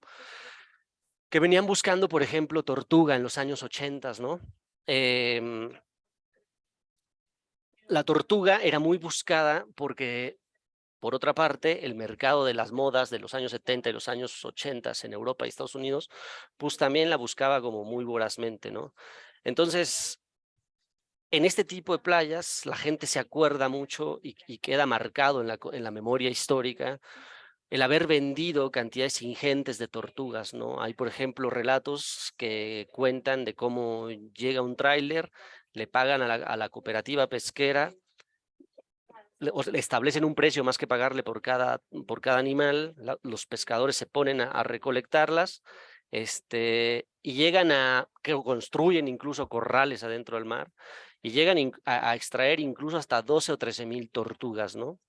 que venían buscando, por ejemplo, tortuga en los años 80, ¿no? Eh, la tortuga era muy buscada porque, por otra parte, el mercado de las modas de los años 70 y los años 80 en Europa y Estados Unidos, pues también la buscaba como muy vorazmente, ¿no? Entonces, en este tipo de playas la gente se acuerda mucho y, queda marcado en la, memoria histórica el haber vendido cantidades ingentes de tortugas, ¿no? Hay, por ejemplo, relatos que cuentan de cómo llega un tráiler, le pagan a la, cooperativa pesquera, le, le, establecen un precio más que pagarle por cada, por cada animal, los pescadores se ponen a, a recolectarlas, este, y llegan a, que construyen incluso corrales adentro del mar, y llegan a, extraer incluso hasta 12 o 13 mil tortugas, ¿no?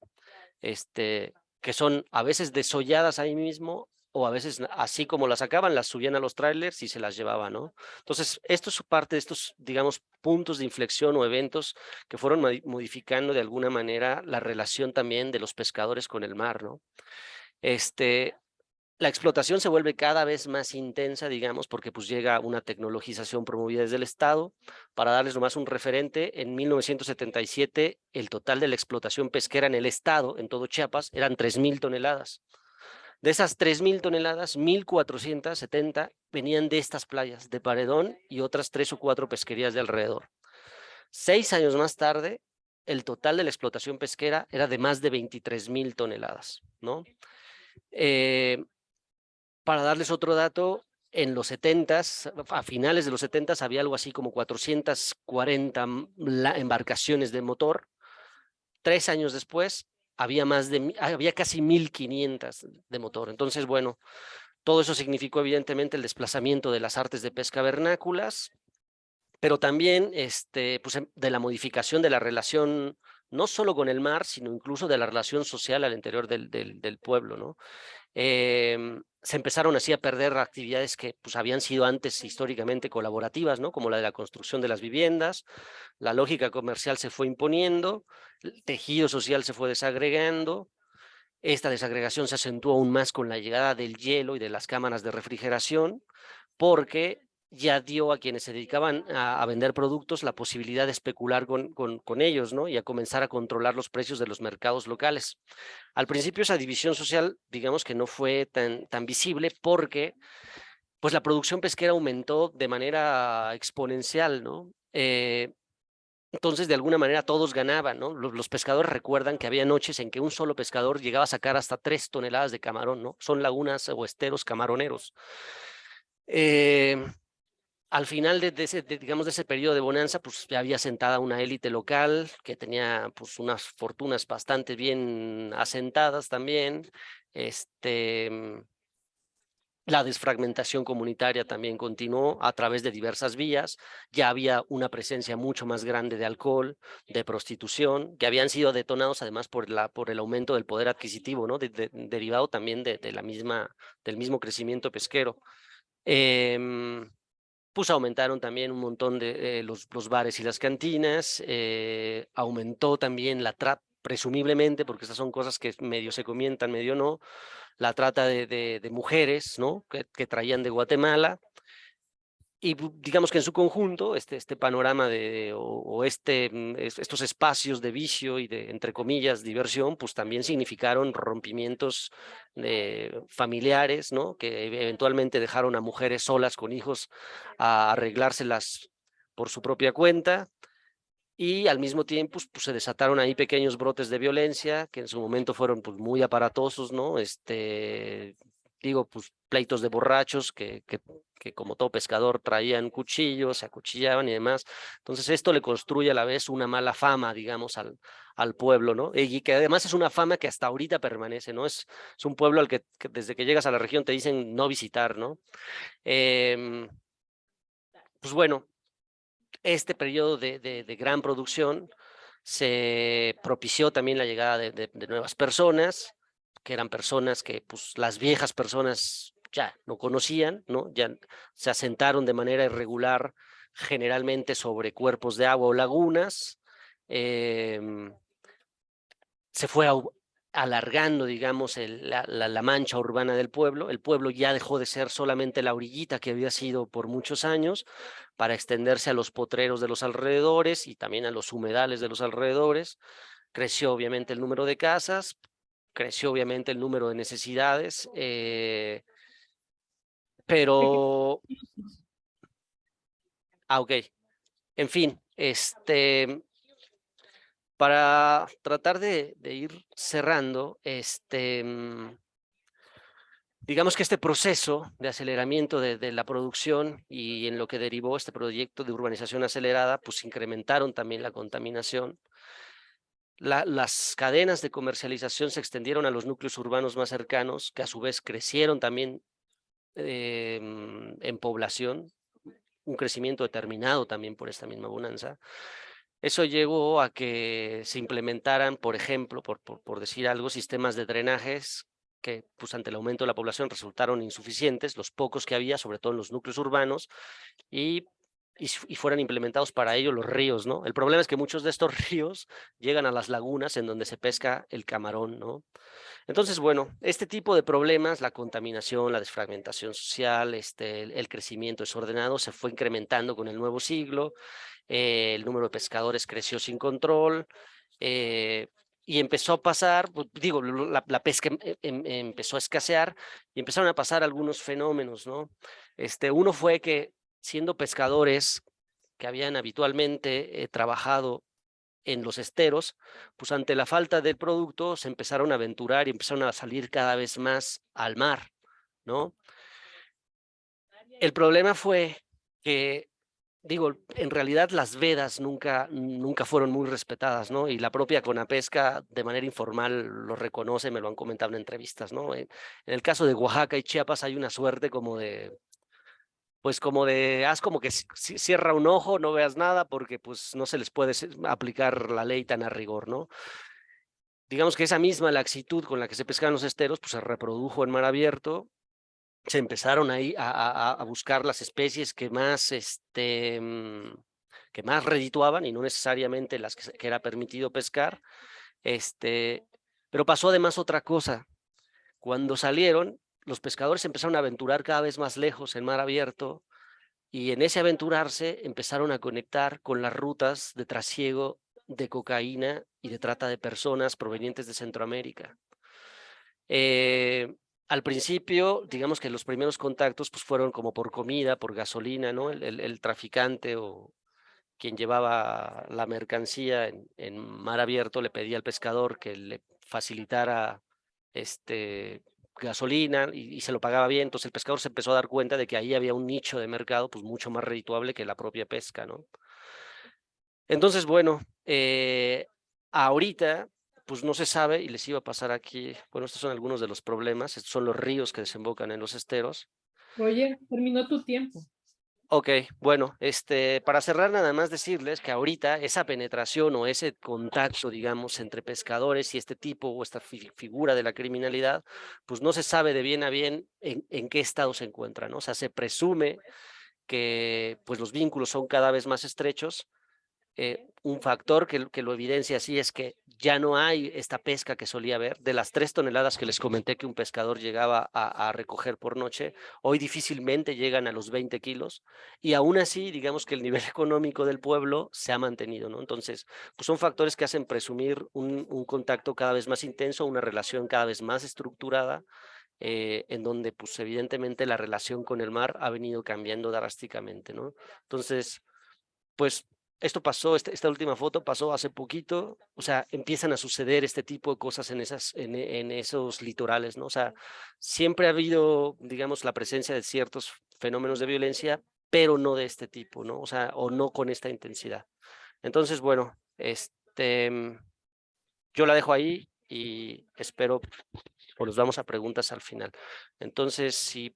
Este, que son a veces desolladas ahí mismo o a veces así como las sacaban, las subían a los trailers y se las llevaban, ¿no? Entonces, esto es parte de estos, digamos, puntos de inflexión o eventos que fueron modificando de alguna manera la relación también de los pescadores con el mar, ¿no? Este, la explotación se vuelve cada vez más intensa, digamos, porque pues llega una tecnologización promovida desde el Estado. Para darles nomás un referente, en 1977 el total de la explotación pesquera en el Estado, en todo Chiapas, eran 3.000 toneladas. De esas 3.000 toneladas, 1.470 venían de estas playas, de Paredón y otras tres o cuatro pesquerías de alrededor. Seis años más tarde, el total de la explotación pesquera era de más de 23.000 toneladas, ¿no? Eh, para darles otro dato, en los 70 a finales de los 70 había algo así como 440 embarcaciones de motor. Tres años después había más de había casi 1500 de motor. Entonces, bueno, todo eso significó evidentemente el desplazamiento de las artes de pesca vernáculas, pero también este, pues, em, de la modificación de la relación no solo con el mar, sino incluso de la relación social al interior del, del, del pueblo, ¿no? Eh, se empezaron así a perder actividades que pues, habían sido antes históricamente colaborativas, ¿no? como la de la construcción de las viviendas, la lógica comercial se fue imponiendo, el tejido social se fue desagregando, esta desagregación se acentuó aún más con la llegada del hielo y de las cámaras de refrigeración, porque ya dio a quienes se dedicaban a, vender productos la posibilidad de especular con, con, ellos, ¿no? Y a comenzar a controlar los precios de los mercados locales. Al principio esa división social, digamos que no fue tan, tan visible porque pues la producción pesquera aumentó de manera exponencial, ¿no? Eh, entonces, de alguna manera, todos ganaban, ¿no? Los, los, pescadores recuerdan que había noches en que un solo pescador llegaba a sacar hasta tres toneladas de camarón, ¿no? Son lagunas o esteros camaroneros. Eh, al final de, de ese, de, digamos, de ese periodo de bonanza, pues ya había sentada una élite local que tenía pues unas fortunas bastante bien asentadas también. Este, mm, la desfragmentación comunitaria también continuó a través de diversas vías. Ya había una presencia mucho más grande de alcohol, de prostitución, que habían sido detonados además por, la, por el aumento del poder adquisitivo, ¿no? De, de, derivado también de, la misma, del mismo crecimiento pesquero. Eh, pues aumentaron también un montón de eh, los, los, bares y las cantinas, eh, aumentó también la trap, presumiblemente, porque estas son cosas que medio se comientan, medio no, la trata de, de, mujeres, ¿no? Que, traían de Guatemala. Y digamos que en su conjunto, este, este panorama de, o, este, mm, estos espacios de vicio y de, entre comillas, diversión, pues también significaron rompimientos familiares, ¿no? Que eventualmente dejaron a mujeres solas con hijos a arreglárselas por su propia cuenta, y al mismo tiempo pues, se desataron ahí pequeños brotes de violencia que en su momento fueron pues muy aparatosos, ¿no? Este, digo, pues pleitos de borrachos que, que, como todo pescador traían cuchillos, se acuchillaban y demás. Entonces esto le construye a la vez una mala fama, digamos, al, al pueblo, ¿no? Y que además es una fama que hasta ahorita permanece, ¿no? Es, es un pueblo al que, desde que llegas a la región te dicen no visitar, ¿no? Eh, pues bueno, este periodo de, de, gran producción se propició también la llegada de, nuevas personas, que eran personas que pues las viejas personas ya no conocían, ¿no? Ya se asentaron de manera irregular generalmente sobre cuerpos de agua o lagunas, eh, se fue alargando, digamos, la, la, la, mancha urbana del pueblo. El pueblo ya dejó de ser solamente la orillita que había sido por muchos años para extenderse a los potreros de los alrededores y también a los humedales de los alrededores. Creció obviamente el número de casas, creció obviamente el número de necesidades, eh, pero... Ah, ok. En fin, este, para tratar de, de ir cerrando, este, mm, digamos que este proceso de aceleramiento de, de, la producción y en lo que derivó este proyecto de urbanización acelerada, pues incrementaron también la contaminación. La, las cadenas de comercialización se extendieron a los núcleos urbanos más cercanos, que a su vez crecieron también eh, en población, un crecimiento determinado también por esta misma bonanza. Eso llevó a que se implementaran, por ejemplo, por, por, por, decir algo, sistemas de drenajes que pues, ante el aumento de la población resultaron insuficientes, los pocos que había, sobre todo en los núcleos urbanos, y, y, y, fueran implementados para ello los ríos, ¿no? El problema es que muchos de estos *laughs* ríos llegan a las lagunas en donde se pesca el camarón, ¿no? Entonces, bueno, este tipo de problemas, la contaminación, la desfragmentación social, este, el, crecimiento desordenado se fue incrementando con el nuevo siglo, eh, el número de pescadores creció sin control, eh, y empezó a pasar, pues, digo, la, pesca em, em, empezó a escasear y empezaron a pasar algunos fenómenos, ¿no? Este, uno fue que siendo pescadores que habían habitualmente eh, trabajado en los esteros, pues ante la falta del producto se empezaron a aventurar y empezaron a salir cada vez más al mar, ¿no? El problema fue que digo, en realidad las vedas nunca, nunca fueron muy respetadas, ¿no? Y la propia Conapesca de manera informal lo reconoce, me lo han comentado en entrevistas, ¿no? En, en el caso de Oaxaca y Chiapas hay una suerte como de, pues como de, haz como que cierra un ojo, no veas nada, porque pues no se les puede aplicar la ley tan a rigor, ¿no? Digamos que esa misma laxitud con la que se pescan los esteros, pues se reprodujo en mar abierto, se empezaron ahí a, buscar las especies que más, este, mm, que más redituaban y no necesariamente las que, que, era permitido pescar. Este, pero pasó además otra cosa. Cuando salieron, los pescadores empezaron a aventurar cada vez más lejos en mar abierto y en ese aventurarse empezaron a conectar con las rutas de trasiego de cocaína y de trata de personas provenientes de Centroamérica. Eh, al principio, digamos que los primeros contactos pues, fueron como por comida, por gasolina, ¿no? El, traficante o quien llevaba la mercancía en, mar abierto le pedía al pescador que le facilitara este, gasolina y, se lo pagaba bien, entonces el pescador se empezó a dar cuenta de que ahí había un nicho de mercado pues mucho más redituable que la propia pesca, ¿no? Entonces, bueno, eh, ahorita pues no se sabe y les iba a pasar aquí, bueno, estos son algunos de los problemas, estos son los ríos que desembocan en los esteros. Oye, terminó tu tiempo. Ok, bueno, este, para cerrar nada más decirles que ahorita esa penetración o ese contacto, digamos, entre pescadores y este tipo o esta fi figura de la criminalidad, pues no se sabe de bien a bien en, en qué estado se encuentran, ¿no? O sea, se presume que pues los vínculos son cada vez más estrechos, eh, un factor que, que lo evidencia así es que ya no hay esta pesca que solía haber. De las tres toneladas que les comenté que un pescador llegaba a, recoger por noche, hoy difícilmente llegan a los 20 kilos y aún así, digamos que el nivel *laughs* económico del pueblo se ha mantenido, ¿no? Entonces, pues son factores que hacen presumir un, contacto cada vez más intenso, una relación cada vez más estructurada, eh, en donde pues evidentemente la relación con el mar ha venido cambiando drásticamente, ¿no? Entonces, pues esto pasó, este, esta, última foto pasó hace poquito, o sea, empiezan a suceder este tipo de cosas en, esas, en, esos litorales, ¿no? O sea, siempre ha habido, digamos, la presencia de ciertos fenómenos de violencia, pero no de este tipo, ¿no? O sea, o no con esta intensidad. Entonces, bueno, este, mm, yo la dejo ahí y espero, o nos vamos a preguntas al final. Entonces, si,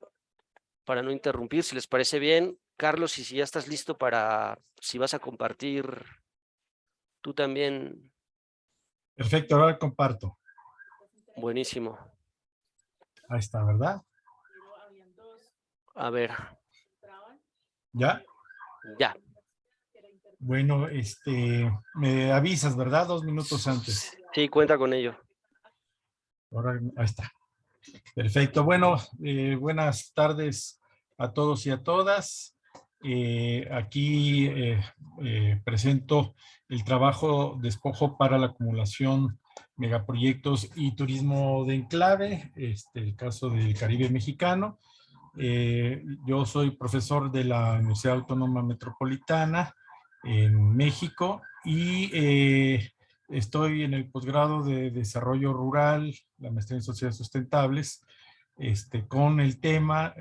para no interrumpir, si les parece bien, Carlos, y si ya estás listo para, si vas a compartir tú también. Perfecto, ahora comparto. Buenísimo. Ahí está, ¿verdad? A ver. ¿Ya? Ya. Bueno, este, me avisas, ¿verdad? Dos minutos antes. Sí, cuenta con ello. Ahora, ahí está. Perfecto. Bueno, eh, buenas tardes a todos y a todas. Eh, aquí eh, eh, presento el trabajo despojo para la acumulación megaproyectos y turismo de enclave, este, el caso del Caribe mexicano. yo soy profesor de la Universidad Autónoma Metropolitana en México y estoy en el posgrado de Desarrollo Rural, la maestría en Sociedades Sustentables, este, con el tema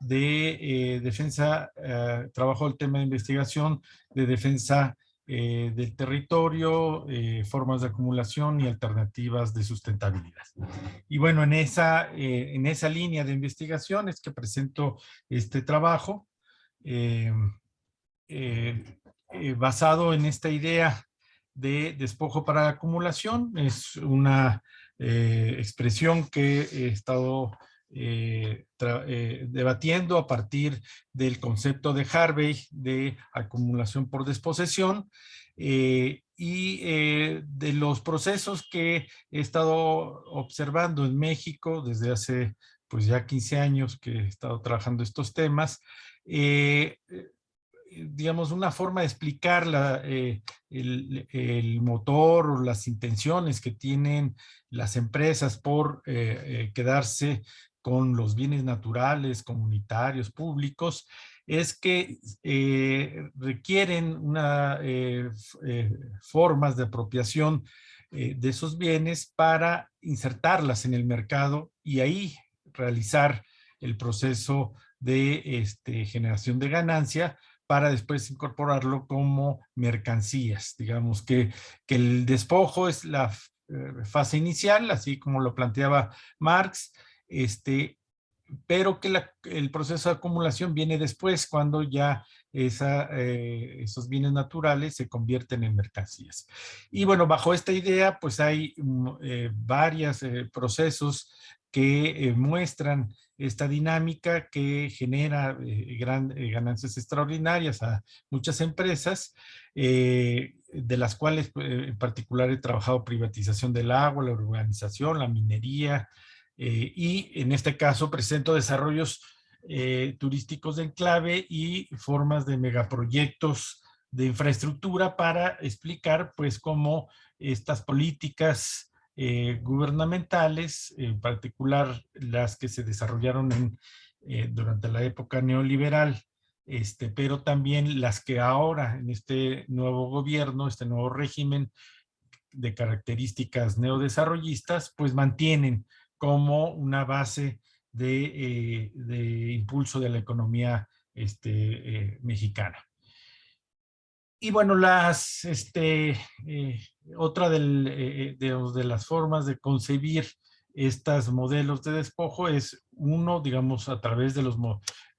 de eh, defensa, eh, trabajo el tema de investigación de defensa eh, del territorio, formas de acumulación y alternativas de sustentabilidad. Y bueno, en esa, en esa línea de investigación es que presento este trabajo basado en esta idea de despojo para acumulación. Es una expresión que he estado eh, eh, debatiendo a partir del concepto de Harvey de acumulación por desposesión eh, y de los procesos que he estado observando en México desde hace pues ya 15 años que he estado trabajando estos temas, digamos, una forma de explicar la, el, el, motor o las intenciones que tienen las empresas por quedarse con los bienes naturales, comunitarios, públicos, es que eh, requieren una, eh, eh, formas de apropiación de esos bienes para insertarlas en el mercado y ahí realizar el proceso de este, generación de ganancia para después incorporarlo como mercancías. Digamos que, que el despojo es la fase inicial, así como lo planteaba Marx, este, pero que el proceso de acumulación viene después cuando ya eh, esos bienes naturales se convierten en mercancías. Y bueno, bajo esta idea, pues hay mm, eh, varios eh, procesos que muestran esta dinámica que genera ganancias extraordinarias a muchas empresas, de las cuales en particular he trabajado privatización del agua, la urbanización, la minería, eh, y en este caso presento desarrollos eh, turísticos de enclave y formas de megaproyectos de infraestructura para explicar pues cómo estas políticas eh, gubernamentales, en particular las que se desarrollaron en, durante la época neoliberal, este, pero también las que ahora en este nuevo gobierno, este nuevo régimen de características neodesarrollistas, pues mantienen como una base de, eh, impulso de la economía este, eh, mexicana. Y bueno, las, este, eh, otra de, de, las formas de concebir estos modelos de despojo es uno, digamos, a través de los,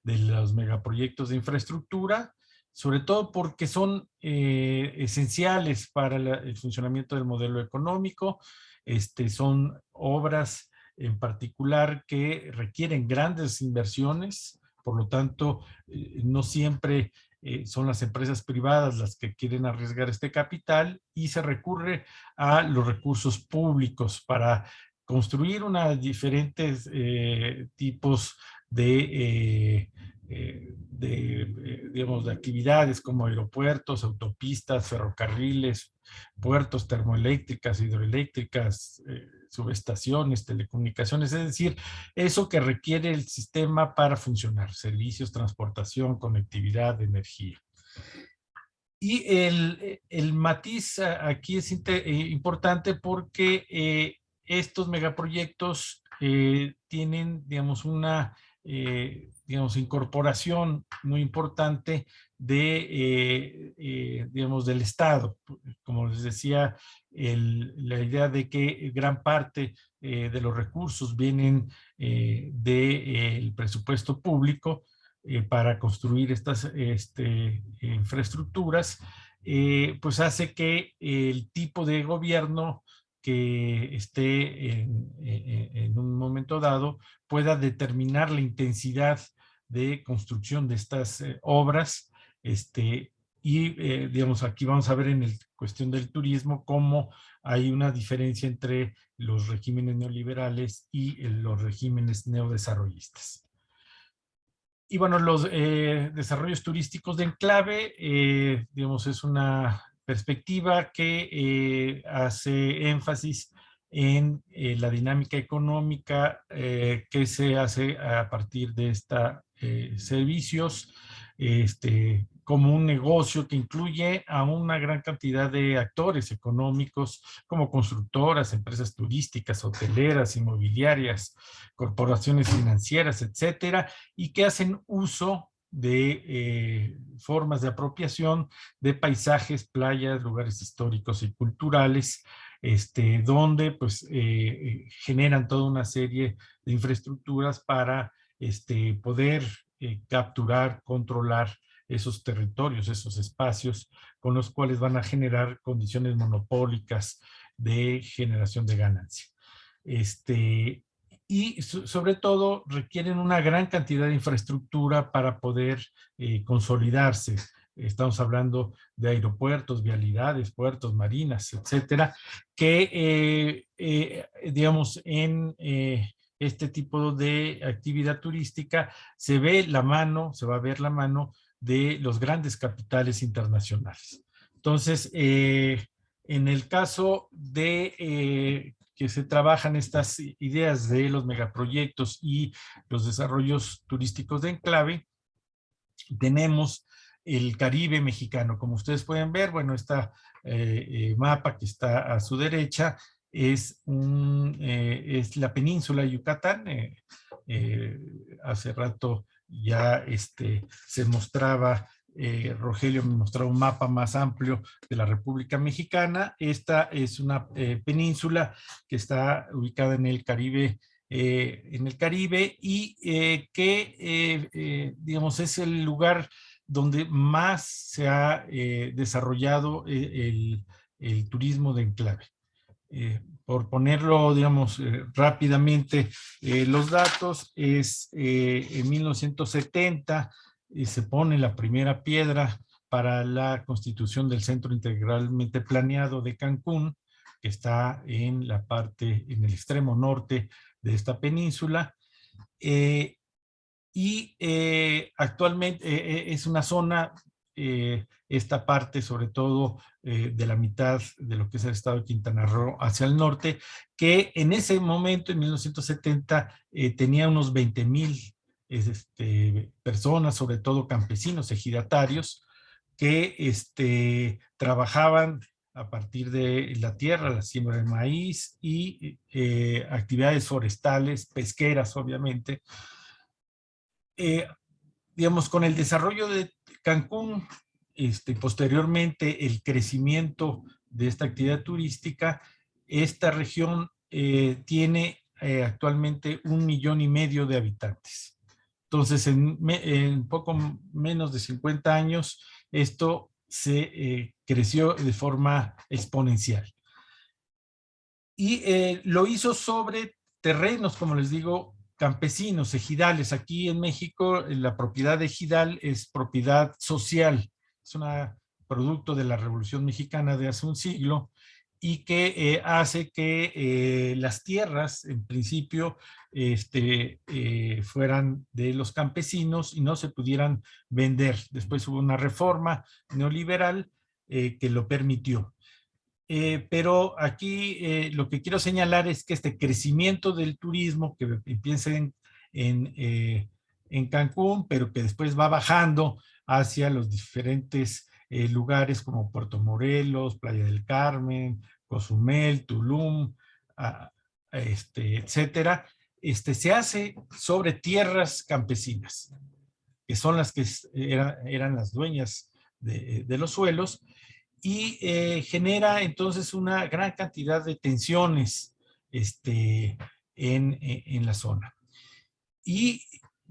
de los megaproyectos de infraestructura, sobre todo porque son esenciales para el funcionamiento del modelo económico, este, son obras en particular que requieren grandes inversiones, por lo tanto, eh, no siempre eh, son las empresas privadas las que quieren arriesgar este capital y se recurre a los recursos públicos para construir diferentes eh, tipos de, de, digamos, de actividades como aeropuertos, autopistas, ferrocarriles, puertos termoeléctricas, hidroeléctricas, subestaciones, telecomunicaciones, es decir, eso que requiere el sistema para funcionar, servicios, transportación, conectividad, energía. Y el, el matiz aquí es eh, importante porque eh, estos megaproyectos eh, tienen, digamos, una digamos, incorporación muy importante de, digamos, del Estado. Como les decía, la idea de que gran parte eh, de los recursos vienen eh, del presupuesto público eh, para construir estas este, infraestructuras, pues hace que el tipo de gobierno que esté en, en, un momento dado pueda determinar la intensidad de construcción de estas obras este, y, eh, digamos, aquí vamos a ver en la cuestión del turismo cómo hay una diferencia entre los regímenes neoliberales y los regímenes neodesarrollistas. Y bueno, los eh, desarrollos turísticos de enclave, eh, digamos, es una perspectiva que hace énfasis en la dinámica económica que se hace a partir de estos servicios, este, como un negocio que incluye a una gran cantidad de actores económicos como constructoras, empresas turísticas, hoteleras, inmobiliarias, corporaciones financieras, etcétera, y que hacen uso de eh, formas de apropiación de paisajes, playas, lugares históricos y culturales, este, donde pues eh, eh, generan toda una serie de infraestructuras para este, poder capturar, controlar esos territorios, esos espacios con los cuales van a generar condiciones monopólicas de generación de ganancia. Este, y sobre todo requieren una gran cantidad de infraestructura para poder eh, consolidarse. Estamos hablando de aeropuertos, vialidades, puertos, marinas, etcétera, que, eh, eh, digamos, en este tipo de actividad turística se ve la mano, se va a ver la mano de los grandes capitales internacionales. Entonces, en el caso de que se trabajan estas ideas de los megaproyectos y los desarrollos turísticos de enclave, tenemos el Caribe mexicano. Como ustedes pueden ver, bueno, este mapa que está a su derecha es, un, es la península de Yucatán. hace rato ya este, se mostraba, eh, Rogelio me mostraba un mapa más amplio de la República Mexicana. Esta es una eh, península que está ubicada en el Caribe, eh, en el Caribe y que, digamos, es el lugar donde más se ha desarrollado el, el, turismo de enclave por ponerlo, digamos, rápidamente, los datos, es en 1970 se pone la primera piedra para la constitución del Centro Integralmente Planeado de Cancún, que está en la parte, en el extremo norte de esta península. y actualmente es una zona eh, esta parte, sobre todo eh, de la mitad de lo que es el estado de Quintana Roo hacia el norte, que en ese momento, en 1970, eh, tenía unos 20 mil este, personas, sobre todo campesinos, ejidatarios, que este, trabajaban a partir de la tierra, la siembra de maíz y actividades forestales, pesqueras, obviamente. digamos, con el desarrollo de Cancún, este, posteriormente el crecimiento de esta actividad turística, esta región eh, tiene eh, actualmente un millón y medio de habitantes. Entonces, en, poco menos de 50 años, esto se eh, creció de forma exponencial. Y lo hizo sobre terrenos, como les digo, campesinos, ejidales. Aquí en México la propiedad ejidal es propiedad social. Es un producto de la Revolución Mexicana de hace un siglo y que eh, hace que eh, las tierras, en principio, este, eh, fueran de los campesinos y no se pudieran vender. Después hubo una reforma neoliberal que lo permitió. pero aquí lo que quiero señalar es que este crecimiento del turismo que empieza en, Cancún, pero que después va bajando hacia los diferentes lugares como Puerto Morelos, Playa del Carmen, Cozumel, Tulum, este, etcétera, este, se hace sobre tierras campesinas, que son las que eran las dueñas de, los suelos, y eh, genera entonces una gran cantidad de tensiones este, en, en la zona. Y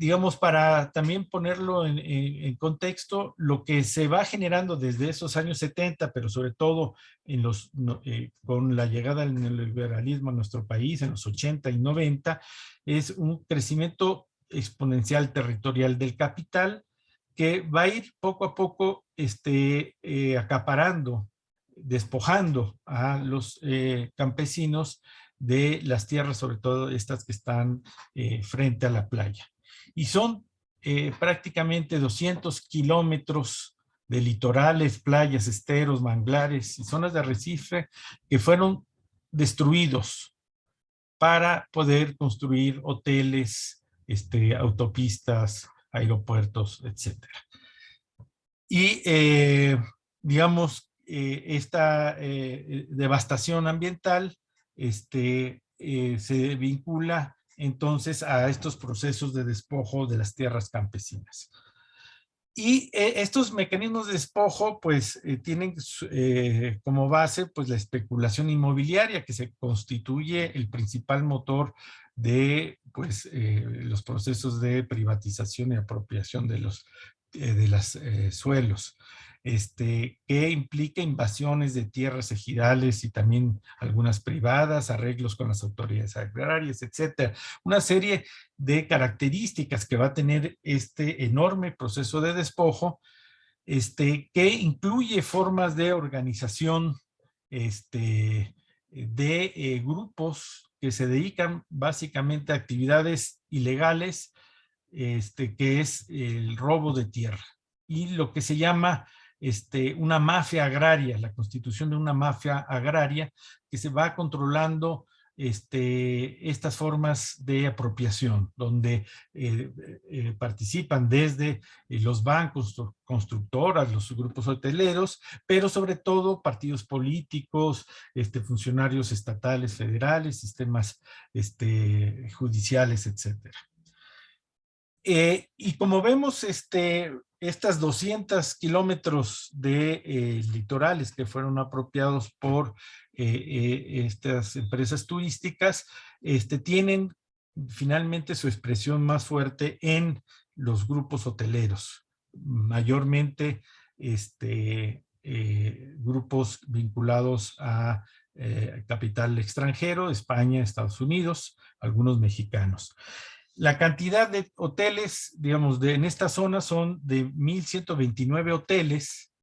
digamos, para también ponerlo en, contexto, lo que se va generando desde esos años 70, pero sobre todo eh, con la llegada del neoliberalismo a nuestro país en los 80 y 90, es un crecimiento exponencial territorial del capital que va a ir poco a poco este, eh, acaparando, despojando a los eh, campesinos de las tierras, sobre todo estas que están frente a la playa y son eh, prácticamente 200 kilómetros de litorales, playas, esteros, manglares y zonas de arrecife que fueron destruidos para poder construir hoteles, este, autopistas, aeropuertos, etc. Y eh, digamos, eh, esta devastación ambiental este, se vincula entonces a estos procesos de despojo de las tierras campesinas. Y eh, estos mecanismos de despojo pues eh, tienen eh, como base pues la especulación inmobiliaria que se constituye el principal motor de pues los procesos de privatización y apropiación de los de los suelos este, que implica invasiones de tierras ejidales y también algunas privadas, arreglos con las autoridades agrarias, etcétera. Una serie de características que va a tener este enorme proceso de despojo, este, que incluye formas de organización este, de eh, grupos que se dedican básicamente a actividades ilegales, este, que es el robo de tierra y lo que se llama este, una mafia agraria, la constitución de una mafia agraria que se va controlando este, estas formas de apropiación, donde eh, eh, participan desde eh, los bancos, constructoras, los grupos hoteleros, pero sobre todo partidos políticos, este, funcionarios estatales, federales, sistemas judiciales, etcétera. y como vemos, este, estas 200 kilómetros de eh, litorales que fueron apropiados por eh, eh, estas empresas turísticas, este, tienen finalmente su expresión más fuerte en los grupos hoteleros, mayormente este, grupos vinculados a capital extranjero, España, Estados Unidos, algunos mexicanos. La cantidad de hoteles, digamos, de, en esta zona son de 1,129 hoteles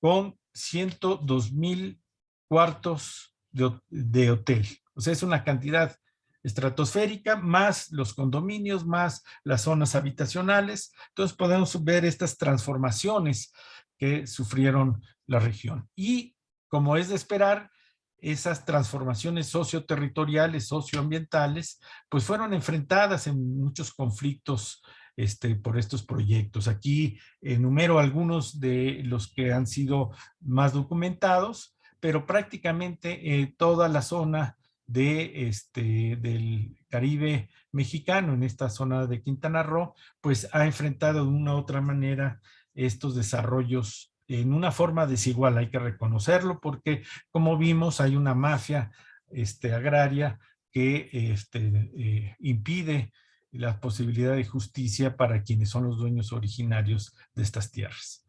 con 102,000 cuartos de, de hotel. O sea, es una cantidad estratosférica, más los condominios, más las zonas habitacionales. Entonces podemos ver estas transformaciones que sufrieron la región. Y como es de esperar, esas transformaciones socioterritoriales, socioambientales, pues fueron enfrentadas en muchos conflictos este, por estos proyectos. Aquí enumero algunos de los que han sido más documentados, pero prácticamente eh, toda la zona de, este, del Caribe mexicano, en esta zona de Quintana Roo, pues ha enfrentado de una u otra manera estos desarrollos en una forma desigual, hay que reconocerlo, porque como vimos hay una mafia este, agraria que este, eh, impide la posibilidad de justicia para quienes son los dueños originarios de estas tierras.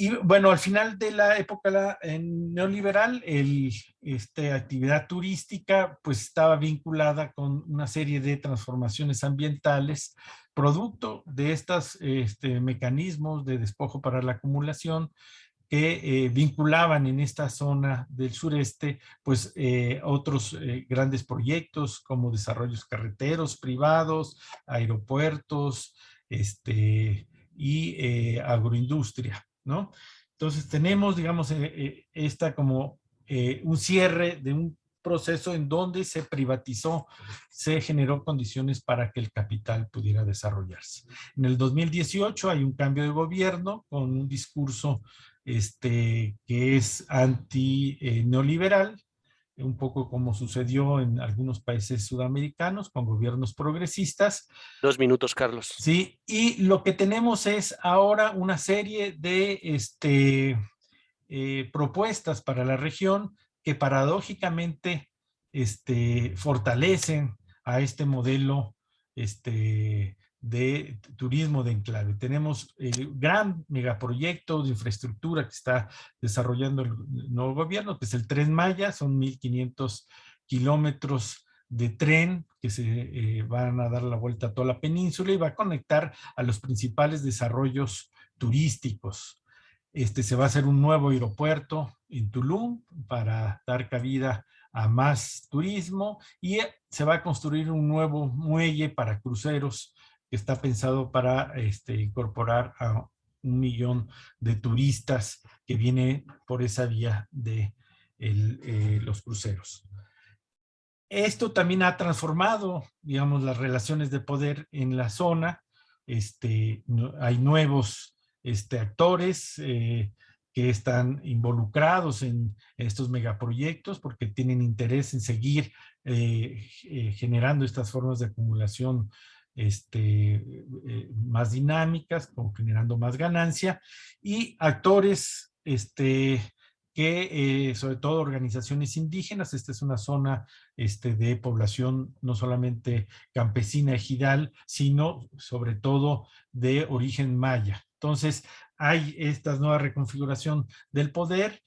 Y bueno, al final de la época neoliberal, el, este, actividad turística pues estaba vinculada con una serie de transformaciones ambientales, producto de estos este, mecanismos de despojo para la acumulación que eh, vinculaban en esta zona del sureste pues eh, otros eh, grandes proyectos como desarrollos carreteros privados, aeropuertos este, y agroindustria. ¿No? Entonces tenemos, digamos, esta como un cierre de un proceso en donde se privatizó, se generó condiciones para que el capital pudiera desarrollarse. En el 2018 hay un cambio de gobierno con un discurso este, que es anti-neoliberal, un poco como sucedió en algunos países sudamericanos con gobiernos progresistas. Dos minutos, Carlos. Sí, y lo que tenemos es ahora una serie de este, eh, propuestas para la región que paradójicamente este, fortalecen a este modelo este, de turismo de enclave. Tenemos el gran megaproyecto de infraestructura que está desarrollando el nuevo gobierno, que es el Tren Maya, son 1.500 kilómetros de tren que se eh, van a dar la vuelta a toda la península y va a conectar a los principales desarrollos turísticos. Este, se va a hacer un nuevo aeropuerto en Tulum para dar cabida a más turismo y se va a construir un nuevo muelle para cruceros que está pensado para este, incorporar a un millón de turistas que vienen por esa vía de eh, los cruceros. Esto también ha transformado, digamos, las relaciones de poder en la zona. Este, hay nuevos este, actores eh, que están involucrados en estos megaproyectos porque tienen interés en seguir eh, generando estas formas de acumulación este, eh, más dinámicas, generando más ganancia, y actores este, que, eh, sobre todo organizaciones indígenas, esta es una zona este, de población no solamente campesina ejidal, sino sobre todo de origen maya. Entonces, hay esta nueva reconfiguración del poder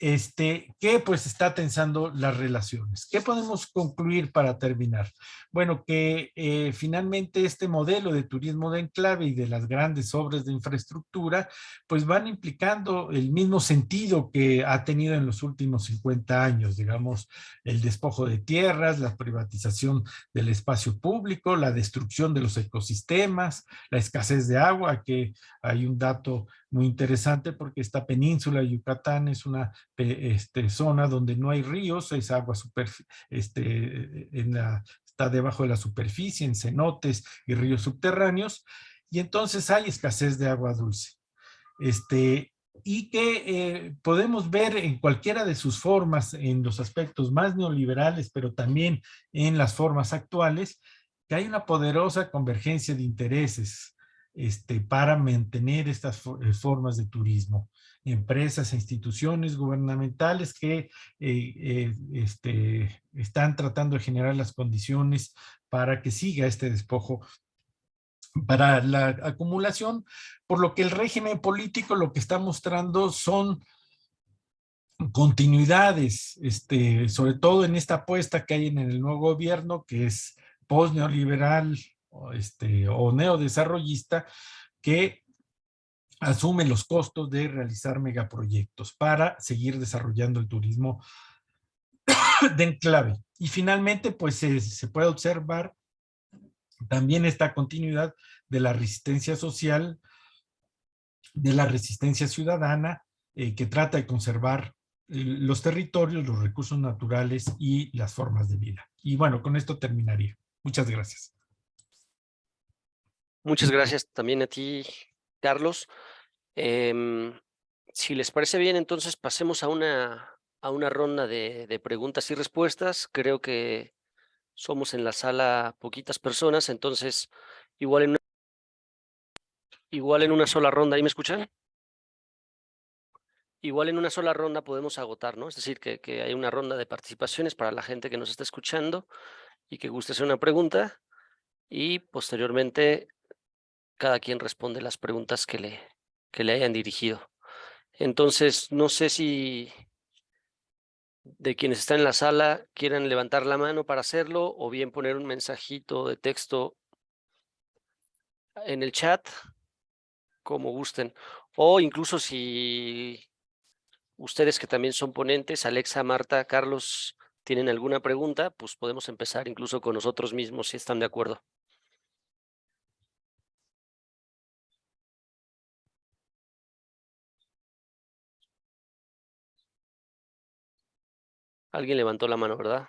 este, que pues está tensando las relaciones. ¿Qué podemos concluir para terminar? Bueno, que eh, finalmente este modelo de turismo de enclave y de las grandes obras de infraestructura, pues van implicando el mismo sentido que ha tenido en los últimos 50 años, digamos, el despojo de tierras, la privatización del espacio público, la destrucción de los ecosistemas, la escasez de agua, que hay un dato muy interesante porque esta península de Yucatán es una este, zona donde no hay ríos, es agua super, este, en la, está debajo de la superficie, en cenotes y ríos subterráneos, y entonces hay escasez de agua dulce. Este, y que eh, podemos ver en cualquiera de sus formas, en los aspectos más neoliberales, pero también en las formas actuales, que hay una poderosa convergencia de intereses este, para mantener estas eh, formas de turismo. Empresas e instituciones gubernamentales que eh, eh, este, están tratando de generar las condiciones para que siga este despojo para la acumulación, por lo que el régimen político lo que está mostrando son continuidades, este, sobre todo en esta apuesta que hay en el nuevo gobierno, que es post-neoliberal, este, o neodesarrollista que asume los costos de realizar megaproyectos para seguir desarrollando el turismo *coughs* de enclave. Y finalmente, pues se, puede observar también esta continuidad de la resistencia social, de la resistencia ciudadana, eh, que trata de conservar eh, los territorios, los recursos naturales y las formas de vida. Y bueno, con esto terminaría. Muchas gracias. Muchas gracias también a ti, Carlos. Em, si les parece bien, entonces pasemos a una, a una ronda de, de, preguntas y respuestas. Creo que somos en la sala poquitas personas, entonces igual en una, igual en una sola ronda, ¿ahí me escuchan? Igual en una sola ronda podemos agotar, ¿no? Es decir, que, que hay una ronda de participaciones para la gente que nos está escuchando y que guste hacer una pregunta y posteriormente cada quien responde las preguntas que le, que le hayan dirigido. Entonces, no sé si de quienes están en la sala quieran levantar la mano para hacerlo o bien poner un mensajito de texto en el chat, como gusten. O incluso si ustedes que también son ponentes, Alexa, Marta, Carlos, tienen alguna pregunta, pues podemos empezar incluso con nosotros mismos si están de acuerdo. Alguien levantó la mano, ¿verdad?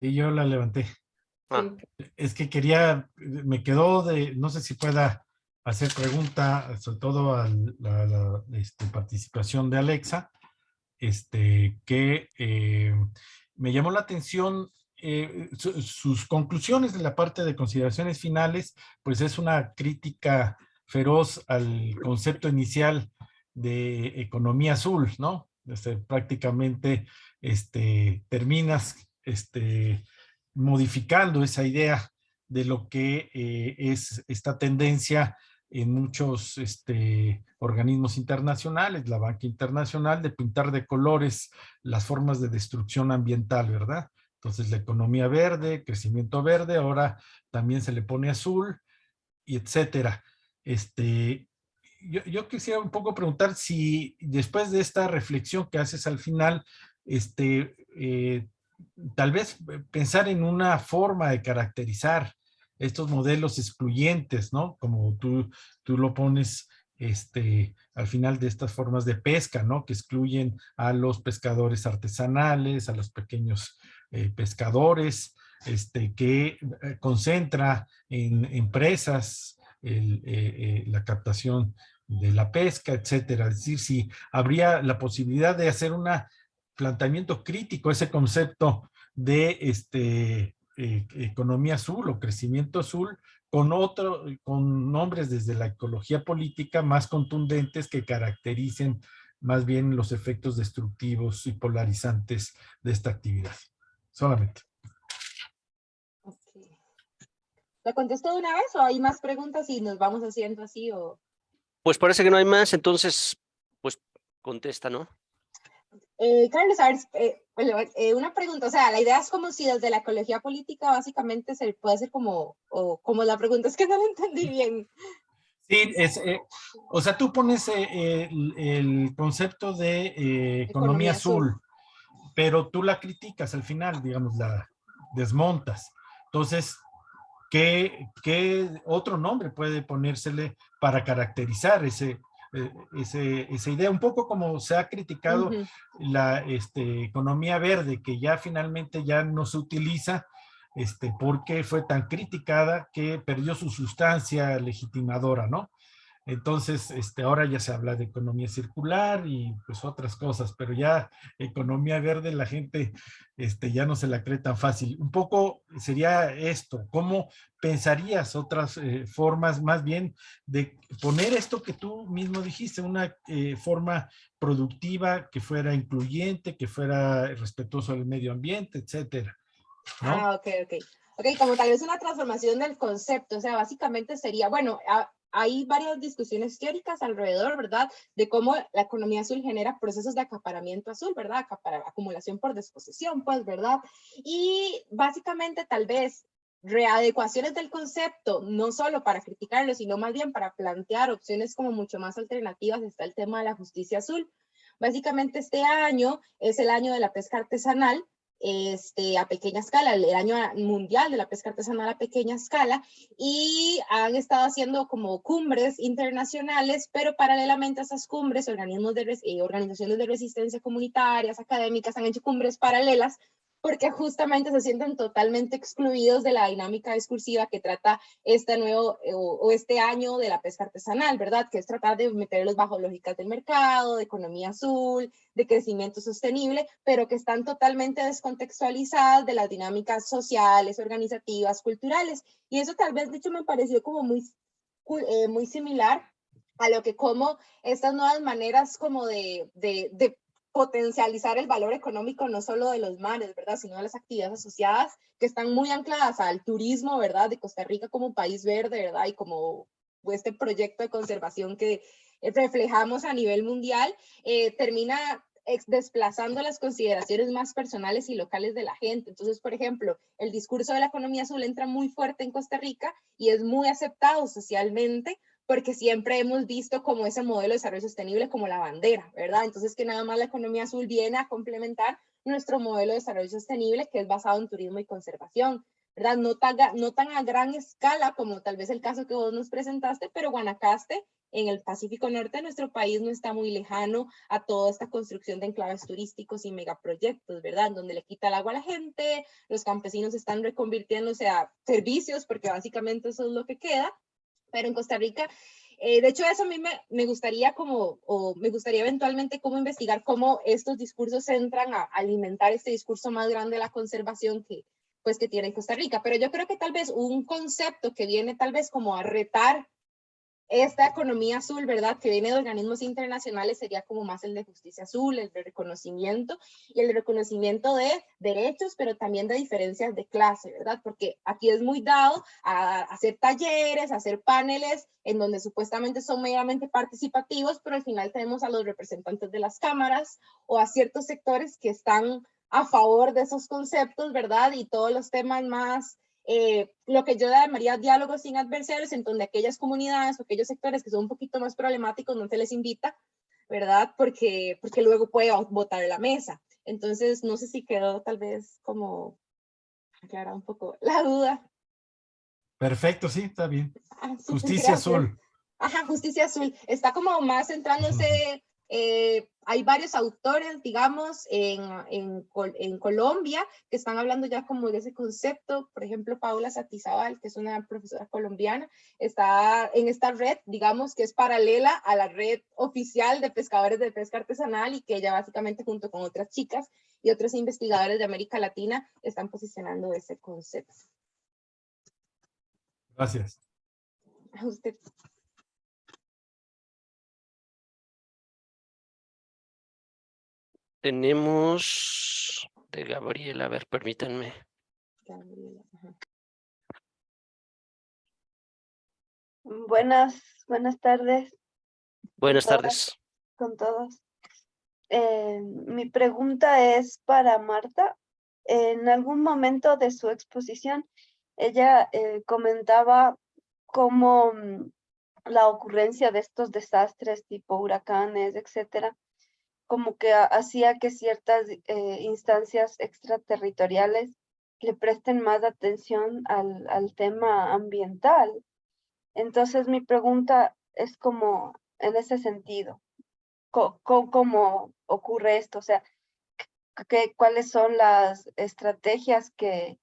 Y yo la levanté. Ah, Es que quería, me quedó de, no sé si pueda hacer pregunta, sobre todo a la, la, este, participación de Alexa, este, que eh, me llamó la atención eh, su- sus conclusiones de la parte de consideraciones finales, pues es una crítica feroz al concepto inicial de economía azul, ¿no? Este, prácticamente este, terminas este, modificando esa idea de lo que eh, es esta tendencia en muchos este, organismos internacionales, la banca internacional, de pintar de colores las formas de destrucción ambiental, ¿verdad? Entonces la economía verde, crecimiento verde, ahora también se le pone azul, y etcétera. Este, yo, quisiera un poco preguntar si después de esta reflexión que haces al final, este, eh, tal vez pensar en una forma de caracterizar estos modelos excluyentes, ¿no? Como tú, tú lo pones este, al final de estas formas de pesca, ¿no? Que excluyen a los pescadores artesanales, a los pequeños eh, pescadores, este, que eh, concentra en empresas el, eh, eh, la captación de la pesca, etcétera. Es decir, si habría la posibilidad de hacer un planteamiento crítico ese concepto de este, eh, economía azul o crecimiento azul con otro, con nombres desde la ecología política más contundentes que caractericen más bien los efectos destructivos y polarizantes de esta actividad. Solamente. ¿La contesto de una vez o hay más preguntas y nos vamos haciendo así o...? Pues parece que no hay más, entonces, pues contesta, ¿no? Eh, Carlos, a ver, eh, eh, una pregunta, o sea, la idea es como si desde la ecología política básicamente se puede hacer como, o como la pregunta es que no lo entendí bien. Sí, es, eh, o sea, tú pones eh, el, el, concepto de eh, economía, economía azul, azul, pero tú la criticas al final, digamos, la desmontas. Entonces, ¿qué, qué otro nombre puede ponérsele para caracterizar ese, ese, esa idea, un poco como se ha criticado uh -huh. la este, economía verde, que ya finalmente ya no se utiliza este, porque fue tan criticada que perdió su sustancia legitimadora, ¿no? Entonces, este, ahora ya se habla de economía circular y pues otras cosas, pero ya economía verde la gente este, ya no se la cree tan fácil. Un poco sería esto, ¿cómo pensarías otras eh, formas más bien de poner esto que tú mismo dijiste, una eh, forma productiva que fuera incluyente, que fuera respetuoso del medio ambiente, etcétera? Ah, ok, ok. Ok, como tal vez una transformación del concepto, o sea, básicamente sería, bueno, a, hay varias discusiones teóricas alrededor, ¿verdad? De cómo la economía azul genera procesos de acaparamiento azul, ¿verdad? Acapar acumulación por disposición, pues, ¿verdad? Y básicamente tal vez readecuaciones del concepto, no solo para criticarlo, sino más bien para plantear opciones como mucho más alternativas, está el tema de la justicia azul. Básicamente este año es el año de la pesca artesanal, este, a pequeña escala, el año mundial de la pesca artesanal a pequeña escala, y han estado haciendo como cumbres internacionales, pero paralelamente a esas cumbres, organismos de, eh, organizaciones de resistencia comunitarias, académicas, han hecho cumbres paralelas, porque justamente se sienten totalmente excluidos de la dinámica discursiva que trata este nuevo eh, o, o, este año de la pesca artesanal, ¿verdad? Que es tratar de meterlos bajo lógicas del mercado, de economía azul, de crecimiento sostenible, pero que están totalmente descontextualizadas de las dinámicas sociales, organizativas, culturales. Y eso tal vez, de hecho, me pareció como muy, eh, muy similar a lo que como estas nuevas maneras como de, de, de potencializar el valor económico no solo de los mares, ¿verdad? Sino de las actividades asociadas que están muy ancladas al turismo, ¿verdad? De Costa Rica como país verde, ¿verdad? Y como este proyecto de conservación que, reflejamos a nivel mundial, eh, termina desplazando las consideraciones más personales y locales de la gente. Entonces, por ejemplo, el discurso de la economía azul entra muy fuerte en Costa Rica y es muy aceptado socialmente porque siempre hemos visto como ese modelo de desarrollo sostenible como la bandera, ¿verdad? Entonces, que nada más la economía azul viene a complementar nuestro modelo de desarrollo sostenible que es basado en turismo y conservación. ¿verdad? No tan, a gran escala como tal vez el caso que vos nos presentaste, pero Guanacaste en el Pacífico Norte de nuestro país no está muy lejano a toda esta construcción de enclaves turísticos y megaproyectos, ¿verdad? Donde le quita el agua a la gente, los campesinos están reconvirtiéndose a servicios, porque básicamente eso es lo que queda, pero en Costa Rica eh, de hecho, eso a mí me, me, gustaría como, o me gustaría eventualmente cómo investigar cómo estos discursos entran a alimentar este discurso más grande de la conservación que, pues que tiene Costa Rica. Pero yo creo que tal vez un concepto que viene tal vez como a retar esta economía azul, ¿verdad? Que viene de organismos internacionales sería como más el de justicia azul, el de reconocimiento y el de reconocimiento de derechos, pero también de diferencias de clase, ¿verdad? Porque aquí es muy dado a hacer talleres, hacer paneles en donde supuestamente son meramente participativos, pero al final tenemos a los representantes de las cámaras o a ciertos sectores que están a favor de esos conceptos, ¿verdad? Y todos los temas más, eh, lo que yo llamaría diálogos sin adversarios, en donde aquellas comunidades o aquellos sectores que son un poquito más problemáticos no se les invita, ¿verdad? Porque, porque luego puede votar la mesa. Entonces, no sé si quedó tal vez como aclarar un poco la duda. Perfecto, sí, está bien. Ah, justicia azul. Ajá, justicia azul. Está como más centrándose eh, hay varios autores, digamos, en, en, en, Colombia que están hablando ya como de ese concepto. Por ejemplo, Paula Satizabal, que es una profesora colombiana, está en esta red, digamos, que es paralela a la red oficial de pescadores de pesca artesanal y que ella básicamente junto con otras chicas y otros investigadores de América Latina están posicionando ese concepto. Gracias. A usted. Tenemos de Gabriela, a ver, permítanme. Buenas, buenas tardes. Buenas tardes. Con todos. Eh, mi pregunta es para Marta. En algún momento de su exposición, ella eh, comentaba cómo mm, la ocurrencia de estos desastres tipo huracanes, etcétera, como que hacía que ciertas eh, instancias extraterritoriales le presten más atención al, al, tema ambiental. Entonces mi pregunta es como en ese sentido, ¿cómo, ocurre esto? O sea, ¿qué, ¿cuáles son las estrategias que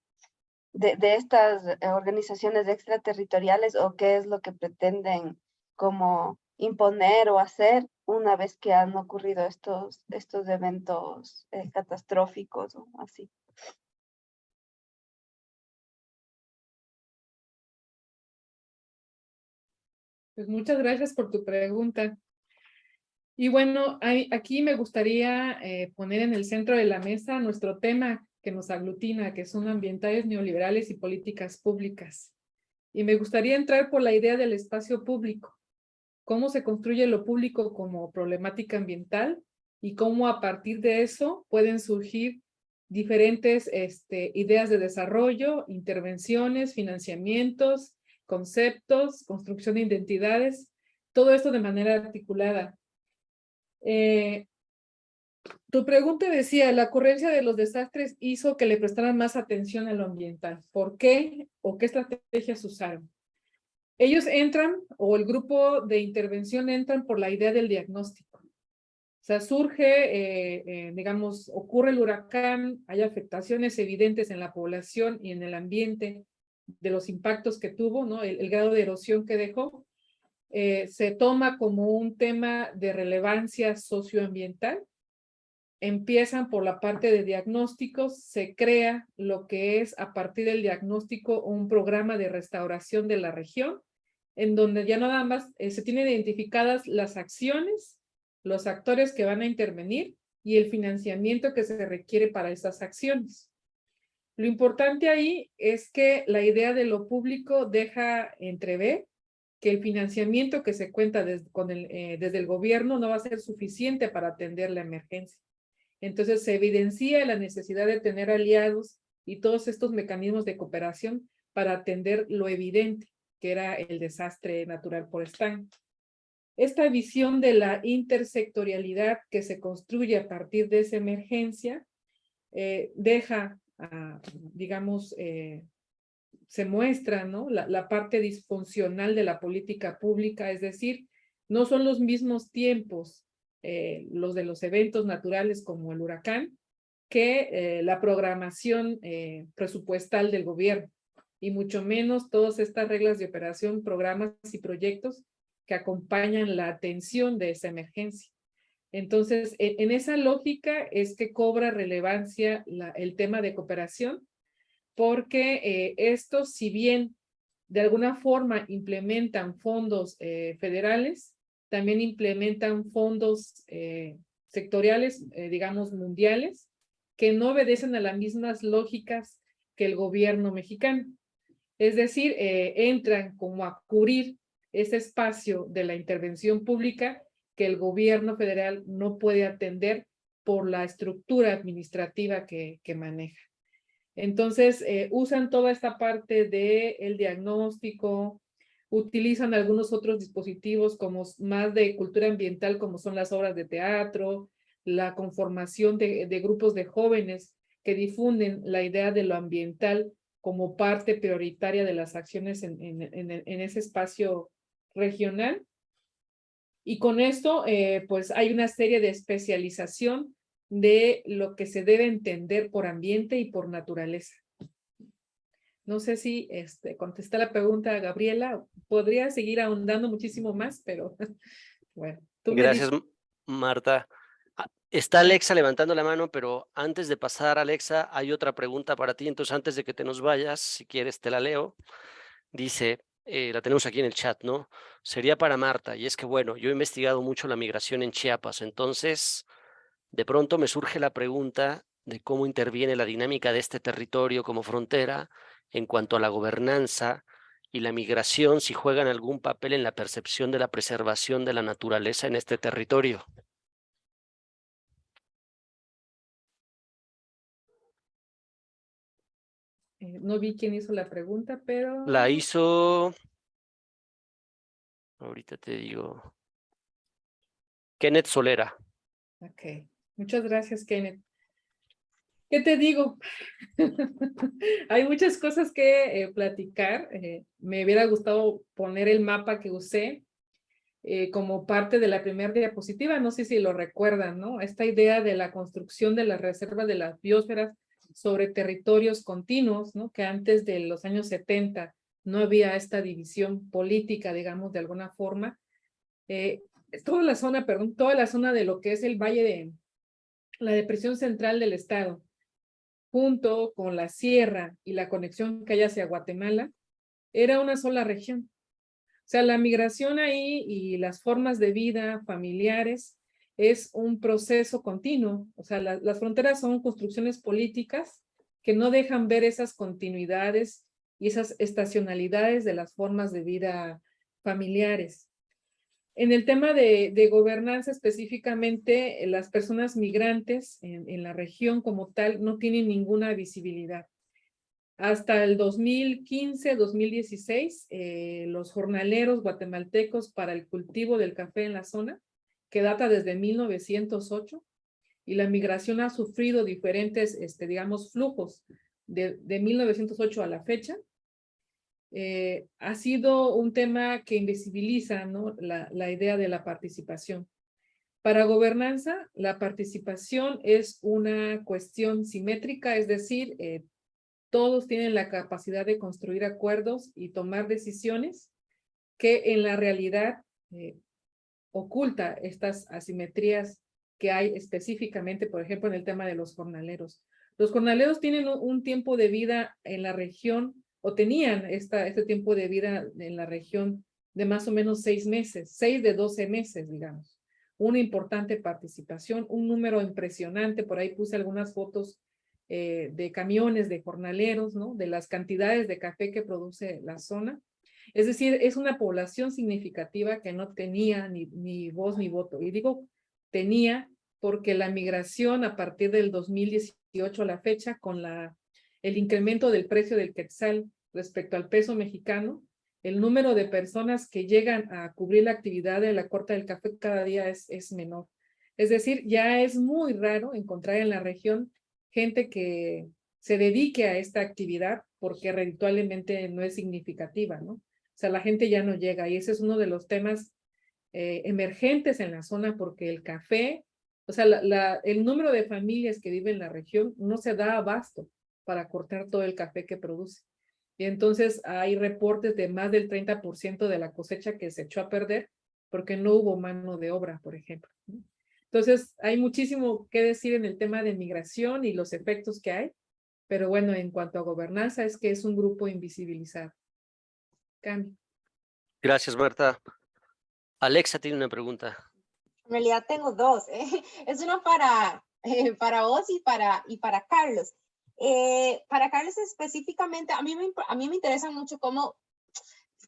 de, de estas organizaciones extraterritoriales o qué es lo que pretenden como imponer o hacer una vez que han ocurrido estos, estos eventos eh, catastróficos o así. Pues muchas gracias por tu pregunta. Y bueno, aquí me gustaría eh, poner en el centro de la mesa nuestro tema que nos aglutina, que son ambientales neoliberales y políticas públicas. Y me gustaría entrar por la idea del espacio público cómo se construye lo público como problemática ambiental y cómo a partir de eso pueden surgir diferentes este, ideas de desarrollo, intervenciones, financiamientos, conceptos, construcción de identidades, todo esto de manera articulada. Eh, tu pregunta decía, la ocurrencia de los desastres hizo que le prestaran más atención a lo ambiental. ¿Por qué o qué estrategias usaron? Ellos entran, o el grupo de intervención entran por la idea del diagnóstico. O sea, surge, eh, eh, digamos, ocurre el huracán, hay afectaciones evidentes en la población y en el ambiente de los impactos que tuvo, ¿no? El, grado de erosión que dejó, eh, se toma como un tema de relevancia socioambiental. Empiezan por la parte de diagnósticos, se crea lo que es a partir del diagnóstico un programa de restauración de la región en donde ya nada más eh, se tienen identificadas las acciones, los actores que van a intervenir y el financiamiento que se requiere para esas acciones. Lo importante ahí es que la idea de lo público deja entrever que el financiamiento que se cuenta eh, desde el gobierno no va a ser suficiente para atender la emergencia. Entonces se evidencia la necesidad de tener aliados y todos estos mecanismos de cooperación para atender lo evidente, que era el desastre natural por Stan. Esta visión de la intersectorialidad que se construye a partir de esa emergencia eh, deja, digamos, eh, se muestra ¿no? La, parte disfuncional de la política pública, es decir, no son los mismos tiempos eh, los de los eventos naturales como el huracán que la programación presupuestal del gobierno y mucho menos todas estas reglas de operación, programas y proyectos que acompañan la atención de esa emergencia. Entonces, e, en, esa lógica es que cobra relevancia el tema de cooperación porque eh, estos, si bien de alguna forma implementan fondos eh, federales, también implementan fondos eh, sectoriales, digamos, mundiales, que no obedecen a las mismas lógicas que el gobierno mexicano. Es decir, entran como a cubrir ese espacio de la intervención pública que el gobierno federal no puede atender por la estructura administrativa que, que maneja. Entonces, eh, usan toda esta parte del el diagnóstico, utilizan algunos otros dispositivos como más de cultura ambiental, como son las obras de teatro, la conformación de, grupos de jóvenes que difunden la idea de lo ambiental como parte prioritaria de las acciones en, en, ese espacio regional. Y con esto, eh, pues hay una serie de especialización de lo que se debe entender por ambiente y por naturaleza. No sé si este, contesta la pregunta Gabriela. Podría seguir ahondando muchísimo más, pero *laughs* bueno. Gracias, Marta. Está Alexa levantando la mano, pero antes de pasar, Alexa, hay otra pregunta para ti. Entonces, antes de que te nos vayas, si quieres, te la leo. Dice, eh, la tenemos aquí en el chat, ¿no? Sería para Marta. Y es que, bueno, yo he investigado mucho la migración en Chiapas. Entonces, de pronto me surge la pregunta de cómo interviene la dinámica de este territorio como frontera en cuanto a la gobernanza y la migración, si juegan algún papel en la percepción de la preservación de la naturaleza en este territorio. Eh, no vi quién hizo la pregunta, pero... La hizo... Ahorita te digo. Kenneth Solera. Ok. Muchas gracias, Kenneth. ¿Qué te digo? *laughs* Hay muchas cosas que eh, platicar. Eh, me hubiera gustado poner el mapa que usé eh, como parte de la primera diapositiva. No sé si lo recuerdan, ¿no? Esta idea de la construcción de la reserva de las biosferas sobre territorios continuos, ¿no? Que antes de los años 70 no había esta división política, digamos, de alguna forma. toda la zona, perdón, toda la zona de lo que es el Valle de, la depresión central del estado, junto con la sierra y la conexión que hay hacia Guatemala, era una sola región. O sea, la migración ahí y las formas de vida familiares es un proceso continuo. O sea, las fronteras son construcciones políticas que no dejan ver esas continuidades y esas estacionalidades de las formas de vida familiares. En el tema de, gobernanza específicamente, las personas migrantes en, la región como tal no tienen ninguna visibilidad. Hasta el 2015-2016, eh, los jornaleros guatemaltecos para el cultivo del café en la zona, que data desde 1908, y la migración ha sufrido diferentes, este, digamos, flujos de, de 1908 a la fecha, eh, ha sido un tema que invisibiliza ¿no? la, la, idea de la participación. Para gobernanza, la participación es una cuestión simétrica, es decir, eh, todos tienen la capacidad de construir acuerdos y tomar decisiones que en la realidad eh, oculta estas asimetrías que hay específicamente, por ejemplo, en el tema de los jornaleros. Los jornaleros tienen un tiempo de vida en la región o tenían esta, este tiempo de vida en la región de más o menos seis meses, seis de doce meses, digamos. Una importante participación, un número impresionante, por ahí puse algunas fotos eh, de camiones de jornaleros, ¿no? De las cantidades de café que produce la zona. Es decir, es una población significativa que no tenía ni, voz ni voto. Y digo tenía porque la migración a partir del 2018 a la fecha con el incremento del precio del quetzal respecto al peso mexicano, el número de personas que llegan a cubrir la actividad de la corta del café cada día es, es menor. Es decir, ya es muy raro encontrar en la región gente que se dedique a esta actividad porque reditualmente no es significativa, ¿no? Sea, la gente ya no llega y ese es uno de los temas eh, emergentes en la zona porque el café, o sea, el número de familias que viven en la región no se da abasto para cortar todo el café que produce. Y entonces hay reportes de más del 30% de la cosecha que se echó a perder porque no hubo mano de obra, por ejemplo. Entonces, hay muchísimo que decir en el tema de migración y los efectos que hay, pero bueno, en cuanto a gobernanza, es que es un grupo invisibilizado. Cambio. Gracias, Marta. Alexa tiene una pregunta. En realidad tengo dos. ¿eh? *laughs* Es una para, eh, para vos y para, y para Carlos. Eh, para Carlos específicamente, a mí, me, a mí me interesa mucho cómo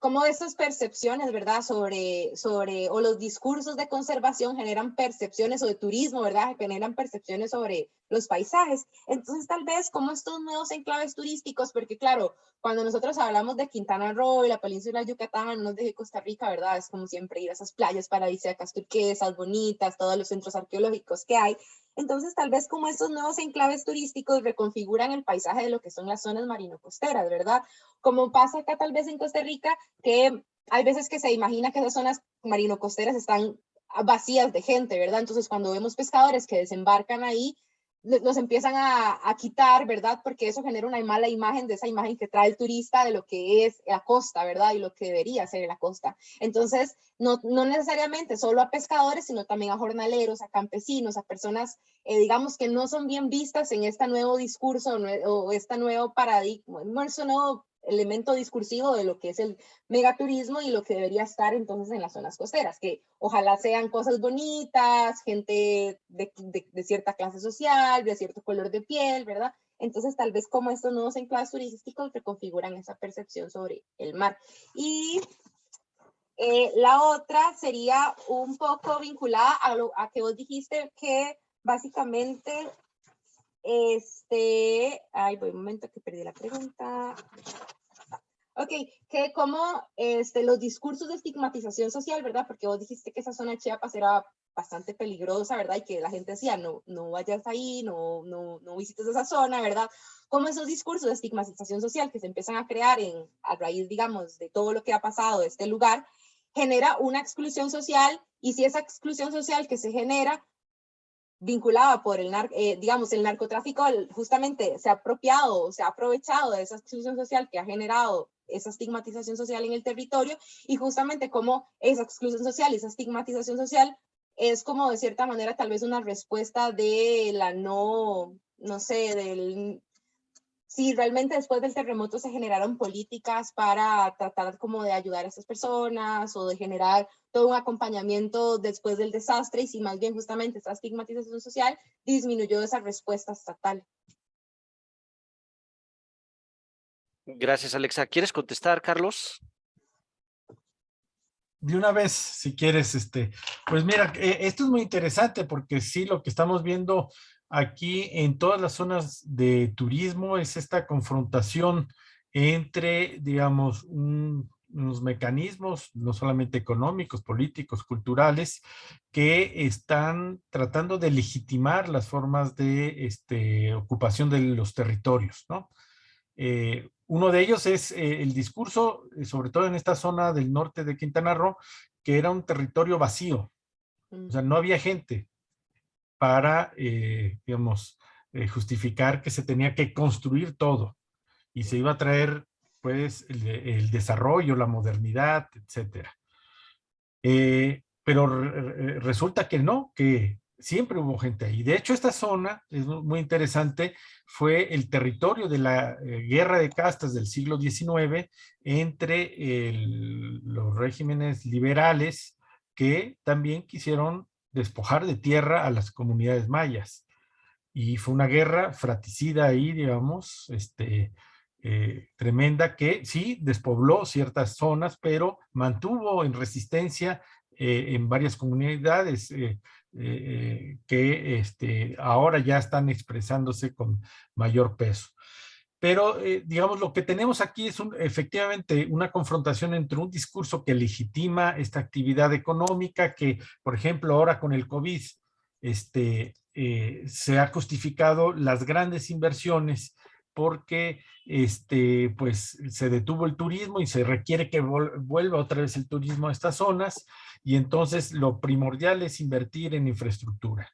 cómo esas percepciones, ¿verdad? Sobre, sobre, o los discursos de conservación generan percepciones, o de turismo, ¿verdad? Generan percepciones sobre los paisajes. Entonces, tal vez como estos nuevos enclaves turísticos, porque claro, cuando nosotros hablamos de Quintana Roo y la península de Yucatán, no de Costa Rica, ¿verdad? Es como siempre ir a esas playas paradisíacas turquesas, bonitas, todos los centros arqueológicos que hay. Entonces, tal vez como estos nuevos enclaves turísticos reconfiguran el paisaje de lo que son las zonas marino-costeras, ¿verdad? Como pasa acá tal vez en Costa Rica, que hay veces que se imagina que esas zonas marino-costeras están vacías de gente, ¿verdad? Entonces, cuando vemos pescadores que desembarcan ahí, los empiezan a, quitar, ¿verdad? Porque eso genera una mala imagen de esa imagen que trae el turista de lo que es la costa, ¿verdad? Y lo que debería ser la costa. Entonces, no, no necesariamente solo a pescadores, sino también a jornaleros, a campesinos, a personas, eh, digamos, que no son bien vistas en este nuevo discurso o, este nuevo paradigma, no, eso no elemento discursivo de lo que es el megaturismo y lo que debería estar entonces en las zonas costeras, que ojalá sean cosas bonitas, gente de, cierta clase social, de cierto color de piel, ¿verdad? Entonces tal vez como estos nuevos enclaves turísticos reconfiguran esa percepción sobre el mar. Y eh, la otra sería un poco vinculada a, lo, que vos dijiste que básicamente este, ay, voy un momento que perdí la pregunta. Ok, que como este, los discursos de estigmatización social, ¿verdad? Porque vos dijiste que esa zona de Chiapas era bastante peligrosa, ¿verdad? Y que la gente decía, no, no vayas ahí, no, no, no visites esa zona, ¿verdad? Como esos discursos de estigmatización social que se empiezan a crear en, a raíz, digamos, de todo lo que ha pasado de este lugar, genera una exclusión social y si esa exclusión social que se genera vinculada por el, eh, digamos, el narcotráfico justamente se ha apropiado, se ha aprovechado de esa exclusión social que ha generado esa estigmatización social en el territorio y justamente como esa exclusión social, esa estigmatización social es como de cierta manera tal vez una respuesta de la no, no sé, del si realmente después del terremoto se generaron políticas para tratar como de ayudar a esas personas o de generar todo un acompañamiento después del desastre y si más bien justamente esa estigmatización social disminuyó esa respuesta estatal. Gracias, Alexa. ¿Quieres contestar, Carlos? De una vez, si quieres, este, pues mira, eh, esto es muy interesante porque sí, lo que estamos viendo aquí en todas las zonas de turismo es esta confrontación entre, digamos, unos mecanismos, no solamente económicos, políticos, culturales, que están tratando de legitimar las formas de este, ocupación de los territorios, ¿no? Eh, uno de ellos es eh, el discurso, eh, sobre todo en esta zona del norte de Quintana Roo, que era un territorio vacío. O sea, no había gente, para, eh, digamos, eh, justificar que se tenía que construir todo y se iba a traer, pues, el, desarrollo, la modernidad, etcétera. Eh, pero resulta que no, que siempre hubo gente ahí. De hecho, esta zona, es muy interesante, fue el territorio de la guerra de castas del siglo XIX entre los regímenes liberales que también quisieron despojar de tierra a las comunidades mayas. Y fue una guerra fratricida ahí, digamos, este, eh, tremenda que sí despobló ciertas zonas, pero mantuvo en resistencia eh, en varias comunidades eh, que este, ahora ya están expresándose con mayor peso. Pero, digamos, lo que tenemos aquí es efectivamente una confrontación entre un discurso que legitima esta actividad económica que, por ejemplo, ahora con el COVID, este, se ha justificado las grandes inversiones porque este, pues, se detuvo el turismo y se requiere que vuelva otra vez el turismo a estas zonas. Y entonces lo primordial es invertir en infraestructura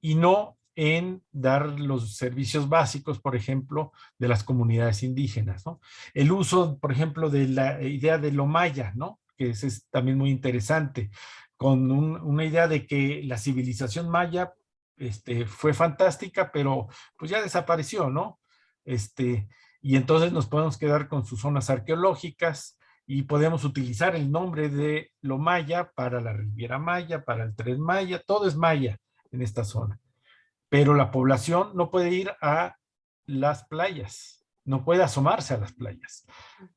y no en dar los servicios básicos, por ejemplo, de las comunidades indígenas. El uso, por ejemplo, de la idea de lo maya, ¿no? que es, es también muy interesante, con una idea de que la civilización maya este, fue fantástica, pero pues ya desapareció, ¿no? Este, y entonces nos podemos quedar con sus zonas arqueológicas y podemos utilizar el nombre de lo maya para la Riviera Maya, para el Tren Maya, todo es maya en esta zona. Pero la población no puede ir a las playas, no puede asomarse a las playas.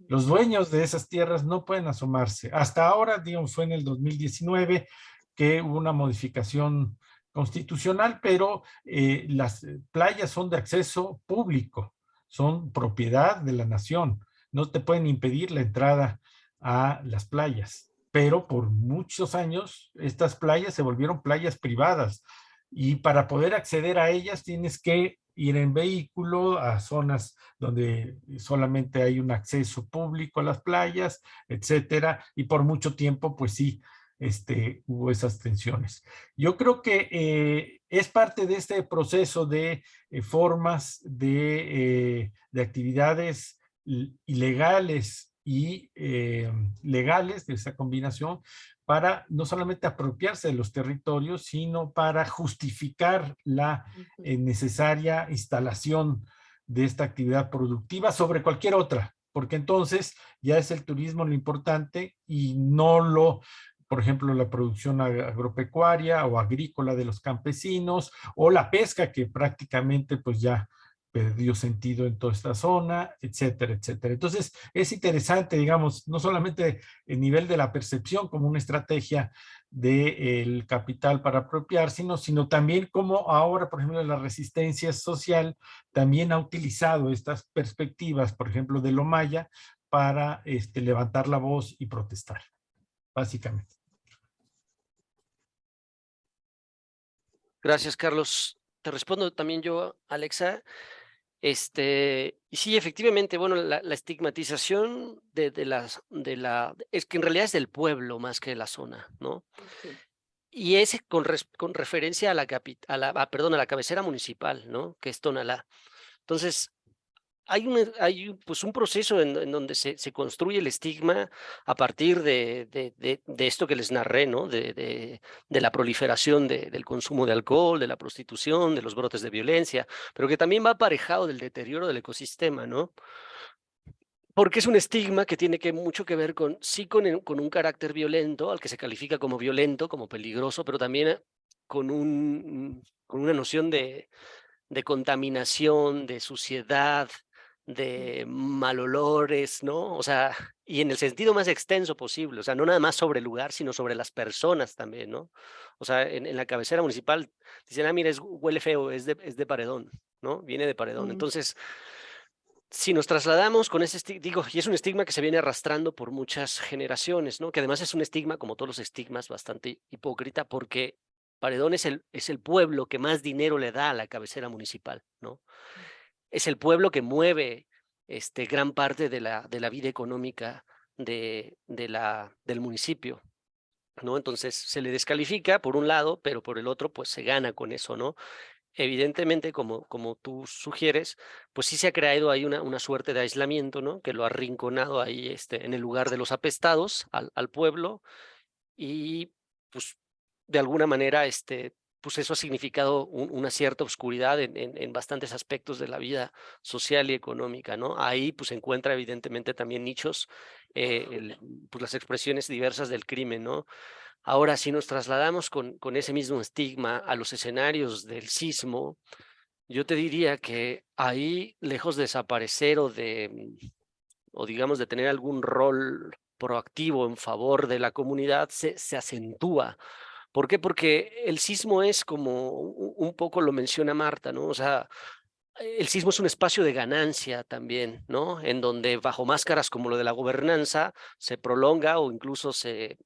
Los dueños de esas tierras no pueden asomarse. Hasta ahora, digamos, fue en el 2019 que hubo una modificación constitucional, pero eh, las playas son de acceso público son propiedad de la nación. No te pueden impedir la entrada a las playas. Pero por muchos años estas playas se volvieron playas privadas y para poder acceder a ellas tienes que ir en vehículo a zonas donde solamente hay un acceso público a las playas, etcétera, y por mucho tiempo, pues sí, este, hubo esas tensiones. Yo creo que eh, es parte de este proceso de eh, formas de, eh, de, actividades ilegales y legales de esa combinación para no solamente apropiarse de los territorios, sino para justificar la necesaria instalación de esta actividad productiva sobre cualquier otra, porque entonces ya es el turismo lo importante y no lo por ejemplo, la producción agropecuaria o agrícola de los campesinos, o la pesca que prácticamente pues ya perdió sentido en toda esta zona, etcétera, etcétera. Entonces, es interesante, digamos, no solamente el nivel de la percepción como una estrategia del capital para apropiar, sino, sino también como ahora, por ejemplo, la resistencia social también ha utilizado estas perspectivas, por ejemplo, de lo maya, para este, levantar la voz y protestar, básicamente. Gracias, Carlos. Te respondo también yo, Alexa. Este, y sí, efectivamente, bueno, la, estigmatización de, de, las, de la, es que en realidad es del pueblo más que de la zona, ¿no? Y es con, con referencia a la, a la, ah, perdón, a la cabecera municipal, ¿no? Que es Tonalá. Entonces, hay un, hay pues un proceso en, donde se, se, construye el estigma a partir de, de, de, esto que les narré, ¿no? De, la proliferación del consumo de alcohol, de la prostitución, de los brotes de violencia, pero que también va aparejado del deterioro del ecosistema, ¿no? Porque es un estigma que tiene que mucho que ver con, sí, con, con un carácter violento, al que se califica como violento, como peligroso, pero también con, un, con una noción de, de contaminación, de suciedad, de malolores, ¿no? O sea, y en el sentido más extenso posible, o sea, no nada más sobre el lugar, sino sobre las personas también, ¿no? O sea, en, la cabecera municipal dicen, ah, mira, es, huele feo, es de, es de paredón, ¿no? Viene de paredón. Mm. Entonces, si nos trasladamos con ese estigma, digo, y es un estigma que se viene arrastrando por muchas generaciones, ¿no? Que además es un estigma, como todos los estigmas, bastante hipócrita, porque Paredón es el, es el pueblo que más dinero le da a la cabecera municipal, ¿no? Es el pueblo que mueve este, gran parte de la, de la vida económica de, de la, del municipio. ¿no? Entonces se le descalifica por un lado, pero por el otro pues se gana con eso, ¿no? Evidentemente, como, como tú sugieres, pues sí se ha creado ahí una, una suerte de aislamiento, ¿no? Que lo ha arrinconado ahí este, en el lugar de los apestados al, al pueblo y pues de alguna manera este, pues eso ha significado una cierta oscuridad en, en, bastantes aspectos de la vida social y económica, ¿no? Ahí pues se encuentra evidentemente también nichos, eh, pues las expresiones diversas del crimen, ¿no? Ahora, si nos trasladamos con, con ese mismo estigma a los escenarios del sismo, Yo te diría que ahí, lejos de desaparecer o de, o digamos, de tener algún rol proactivo en favor de la comunidad, se, se acentúa. ¿Por qué? Porque el sismo es como un poco lo menciona Marta, ¿no? O sea, el sismo es un espacio de ganancia también, ¿no? En donde bajo máscaras como lo de la gobernanza se prolonga o incluso se,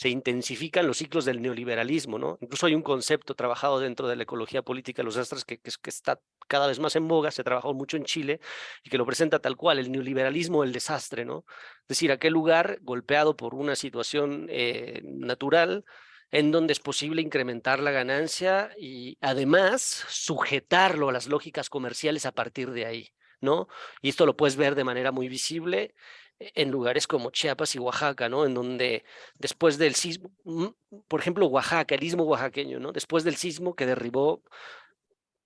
se intensifican los ciclos del neoliberalismo, ¿no? Incluso hay un concepto trabajado dentro de la ecología política de los astros que, que, está cada vez más en boga, se ha trabajado mucho en Chile y que lo presenta tal cual, el neoliberalismo, el desastre, ¿no? Es decir, aquel lugar golpeado por una situación eh, natural en donde es posible incrementar la ganancia y además sujetarlo a las lógicas comerciales a partir de ahí, ¿no? Y esto lo puedes ver de manera muy visible en lugares como Chiapas y Oaxaca, ¿no? En donde después del sismo, mm, por ejemplo, Oaxaca, el istmo oaxaqueño, ¿no? Después del sismo que derribó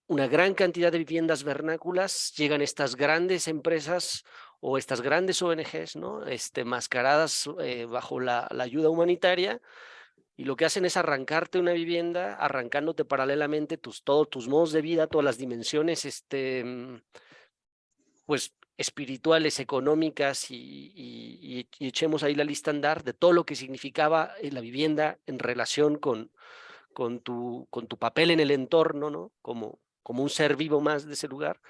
una gran cantidad de viviendas vernáculas, llegan estas grandes empresas o estas grandes ONGs, ¿no? Este, mascaradas eh, bajo la, la ayuda humanitaria, y lo que hacen es arrancarte una vivienda, arrancándote paralelamente tus, todos tus modos de vida, todas las dimensiones, este, mm, pues, espirituales, económicas, y, echemos ahí la lista andar de todo lo que significaba eh, la vivienda en relación con, con, tu, con tu papel en el entorno, ¿no? Como, como un ser vivo más de ese lugar.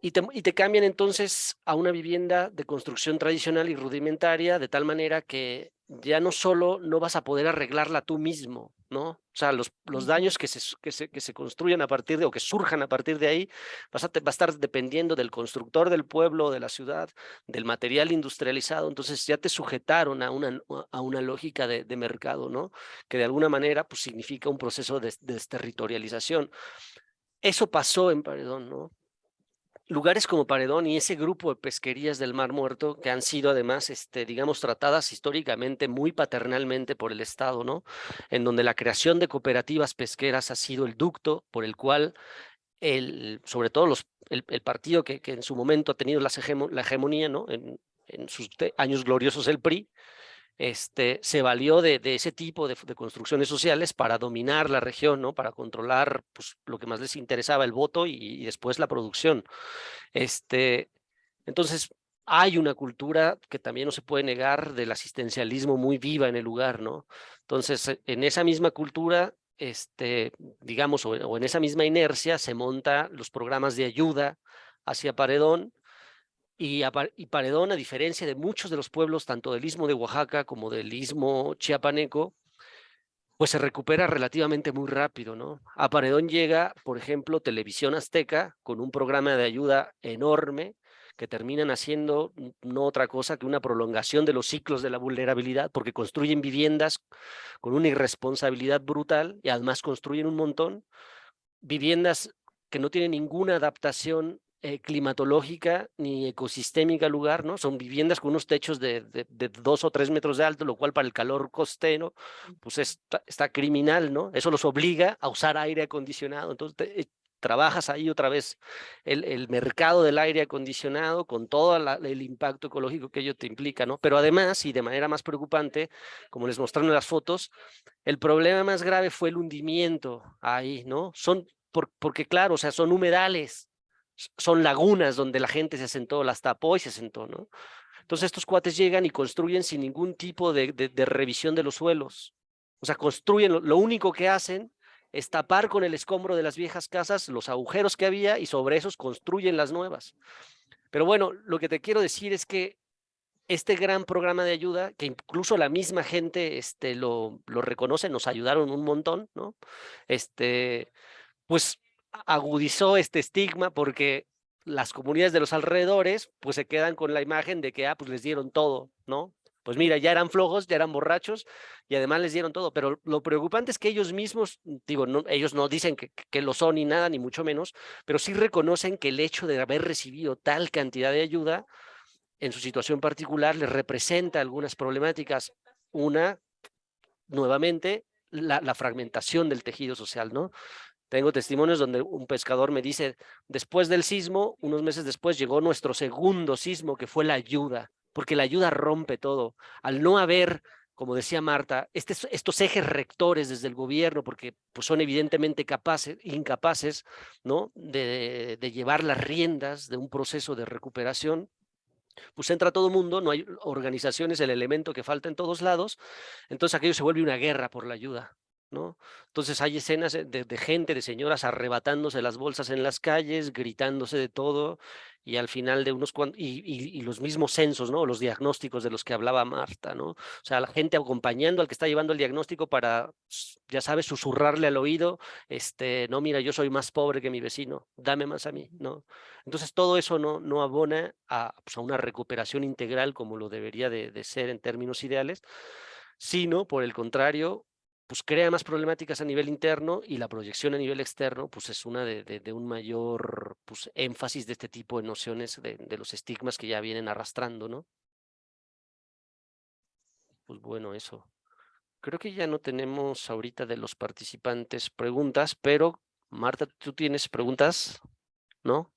Y te, y te, cambian entonces a una vivienda de construcción tradicional y rudimentaria, de tal manera que ya no solo no vas a poder arreglarla tú mismo, ¿no? O sea, los, los daños que se, que, se, que se construyan a partir de, o que surjan a partir de ahí, vas a, va a estar dependiendo del constructor del pueblo, de la ciudad, del material industrializado, entonces ya te sujetaron a una, a una lógica de, de mercado, ¿no? Que de alguna manera, pues significa un proceso de, de desterritorialización. Eso pasó en Paredón, ¿no? Lugares como Paredón y ese grupo de pesquerías del Mar Muerto que han sido además, este, digamos, tratadas históricamente muy paternalmente por el Estado, ¿no? En donde la creación de cooperativas pesqueras ha sido el ducto por el cual el, sobre todo los, el, partido que, que, en su momento ha tenido la hegemonía, ¿no? En, en sus años gloriosos el PRI, este, se valió de, ese tipo de, construcciones sociales para dominar la región, ¿no? para controlar pues, lo que más les interesaba, el voto y, y después la producción. Este, entonces, hay una cultura que también no se puede negar del asistencialismo muy viva en el lugar, ¿no? Entonces, e, en esa misma cultura, este, digamos, o, o en esa misma inercia, se monta los programas de ayuda hacia Paredón, y, y, Paredón, a diferencia de muchos de los pueblos, tanto del istmo de Oaxaca como del istmo chiapaneco, pues se recupera relativamente muy rápido, ¿no? A Paredón llega, por ejemplo, Televisión Azteca, con un programa de ayuda enorme, que terminan haciendo no otra cosa que una prolongación de los ciclos de la vulnerabilidad, porque construyen viviendas con una irresponsabilidad brutal y además construyen un montón, viviendas que no tienen ninguna adaptación eh, climatológica ni ecosistémica lugar, ¿no? Son viviendas con unos techos de, de, de, dos o tres metros de alto, lo cual para el calor costero, pues está, está criminal, ¿no? Eso los obliga a usar aire acondicionado. Entonces, te, eh, trabajas ahí otra vez el, el, mercado del aire acondicionado con todo la, el impacto ecológico que ello te implica, ¿no? Pero además, y de manera más preocupante, como les mostraron en las fotos, el problema más grave fue el hundimiento ahí, ¿no? Son, por, porque claro, o sea, son humedales, son lagunas donde la gente se sentó, las tapó y se sentó, ¿no? Entonces estos cuates llegan y construyen sin ningún tipo de, de, de revisión de los suelos. O sea, construyen, lo, lo, único que hacen es tapar con el escombro de las viejas casas los agujeros que había y sobre esos construyen las nuevas. Pero bueno, lo que te quiero decir es que este gran programa de ayuda, que incluso la misma gente este, lo, lo reconoce, nos ayudaron un montón, ¿no? Este, pues agudizó este estigma porque las comunidades de los alrededores pues se quedan con la imagen de que ah, pues les dieron todo, ¿no? Pues mira, ya eran flojos, ya eran borrachos y además les dieron todo, pero lo preocupante es que ellos mismos, digo, ellos no dicen que, que lo son ni nada, ni mucho menos, pero sí reconocen que el hecho de haber recibido tal cantidad de ayuda en su situación particular les representa algunas problemáticas. Una, nuevamente, la, la fragmentación del tejido social, ¿no? Tengo testimonios donde un pescador me dice, después del sismo, unos meses después llegó nuestro segundo sismo, que fue la ayuda, porque la ayuda rompe todo. Al no haber como decía Marta, estos ejes rectores desde el gobierno, porque pues, son evidentemente capaces, incapaces ¿no? de, de llevar las riendas de un proceso de recuperación, pues entra todo mundo, no hay organizaciones, el elemento que falta en todos lados, entonces aquello se vuelve una guerra por la ayuda. ¿No? Entonces hay escenas de, gente, de señoras arrebatándose las bolsas en las calles, gritándose de todo, y al final de unos cuantos, y, los mismos censos, ¿no? Los diagnósticos de los que hablaba Marta, ¿no? O sea, la gente acompañando al que está llevando el diagnóstico para, ya sabes, susurrarle al oído, este, no, mira, yo soy más pobre que mi vecino, dame más a mí, ¿no? Entonces todo eso no, abona a, pues, a una recuperación integral como lo debería de, de ser en términos ideales, sino, por el contrario, pues crea más problemáticas a nivel interno y la proyección a nivel externo pues es una de, de, un mayor pues, énfasis de este tipo de nociones de, de, los estigmas que ya vienen arrastrando, ¿no? Pues bueno, eso. Creo que ya no tenemos ahorita de los participantes preguntas, pero Marta, ¿tú tienes preguntas? ¿No?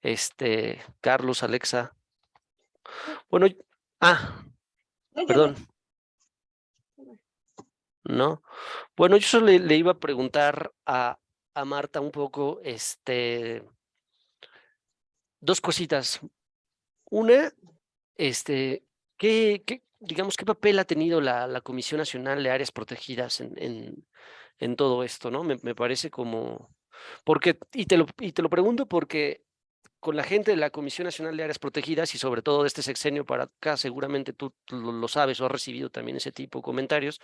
Este, Carlos, Alexa. Bueno, ah, perdón. ¿No? Bueno, yo solo le, iba a preguntar a, a, Marta un poco, este, dos cositas. Una, este, ¿qué, digamos, qué papel ha tenido la, la, Comisión Nacional de Áreas Protegidas en, en, en todo esto, ¿no? Me, me, parece como, porque, y te, lo, y te lo pregunto porque con la gente de la Comisión Nacional de Áreas Protegidas y sobre todo de este sexenio para acá, seguramente tú lo, lo sabes o has recibido también ese tipo de comentarios,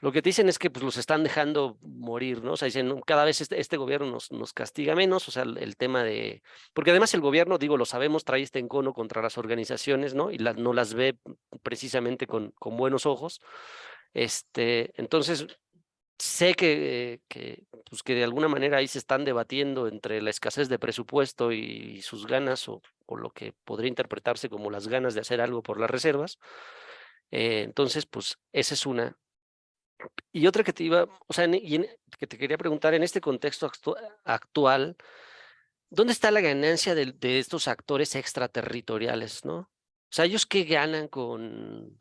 lo que te dicen es que pues, los están dejando morir, ¿no? O sea, dicen, cada vez este, este gobierno nos, nos, castiga menos, o sea, el, tema de... Porque además el gobierno, digo, lo sabemos, trae este encono contra las organizaciones, ¿no? Y no las ve precisamente con, con buenos ojos. Este, entonces, sé que, que, pues, que de alguna manera ahí se están debatiendo entre la escasez de presupuesto y, sus ganas, o, o, lo que podría interpretarse como las ganas de hacer algo por las reservas. Eh, entonces, pues, esa es una. Y otra que te iba, o sea, que te quería preguntar, en este contexto actual, ¿dónde está la ganancia de, estos actores extraterritoriales, no? O sea, ¿ellos qué ganan con,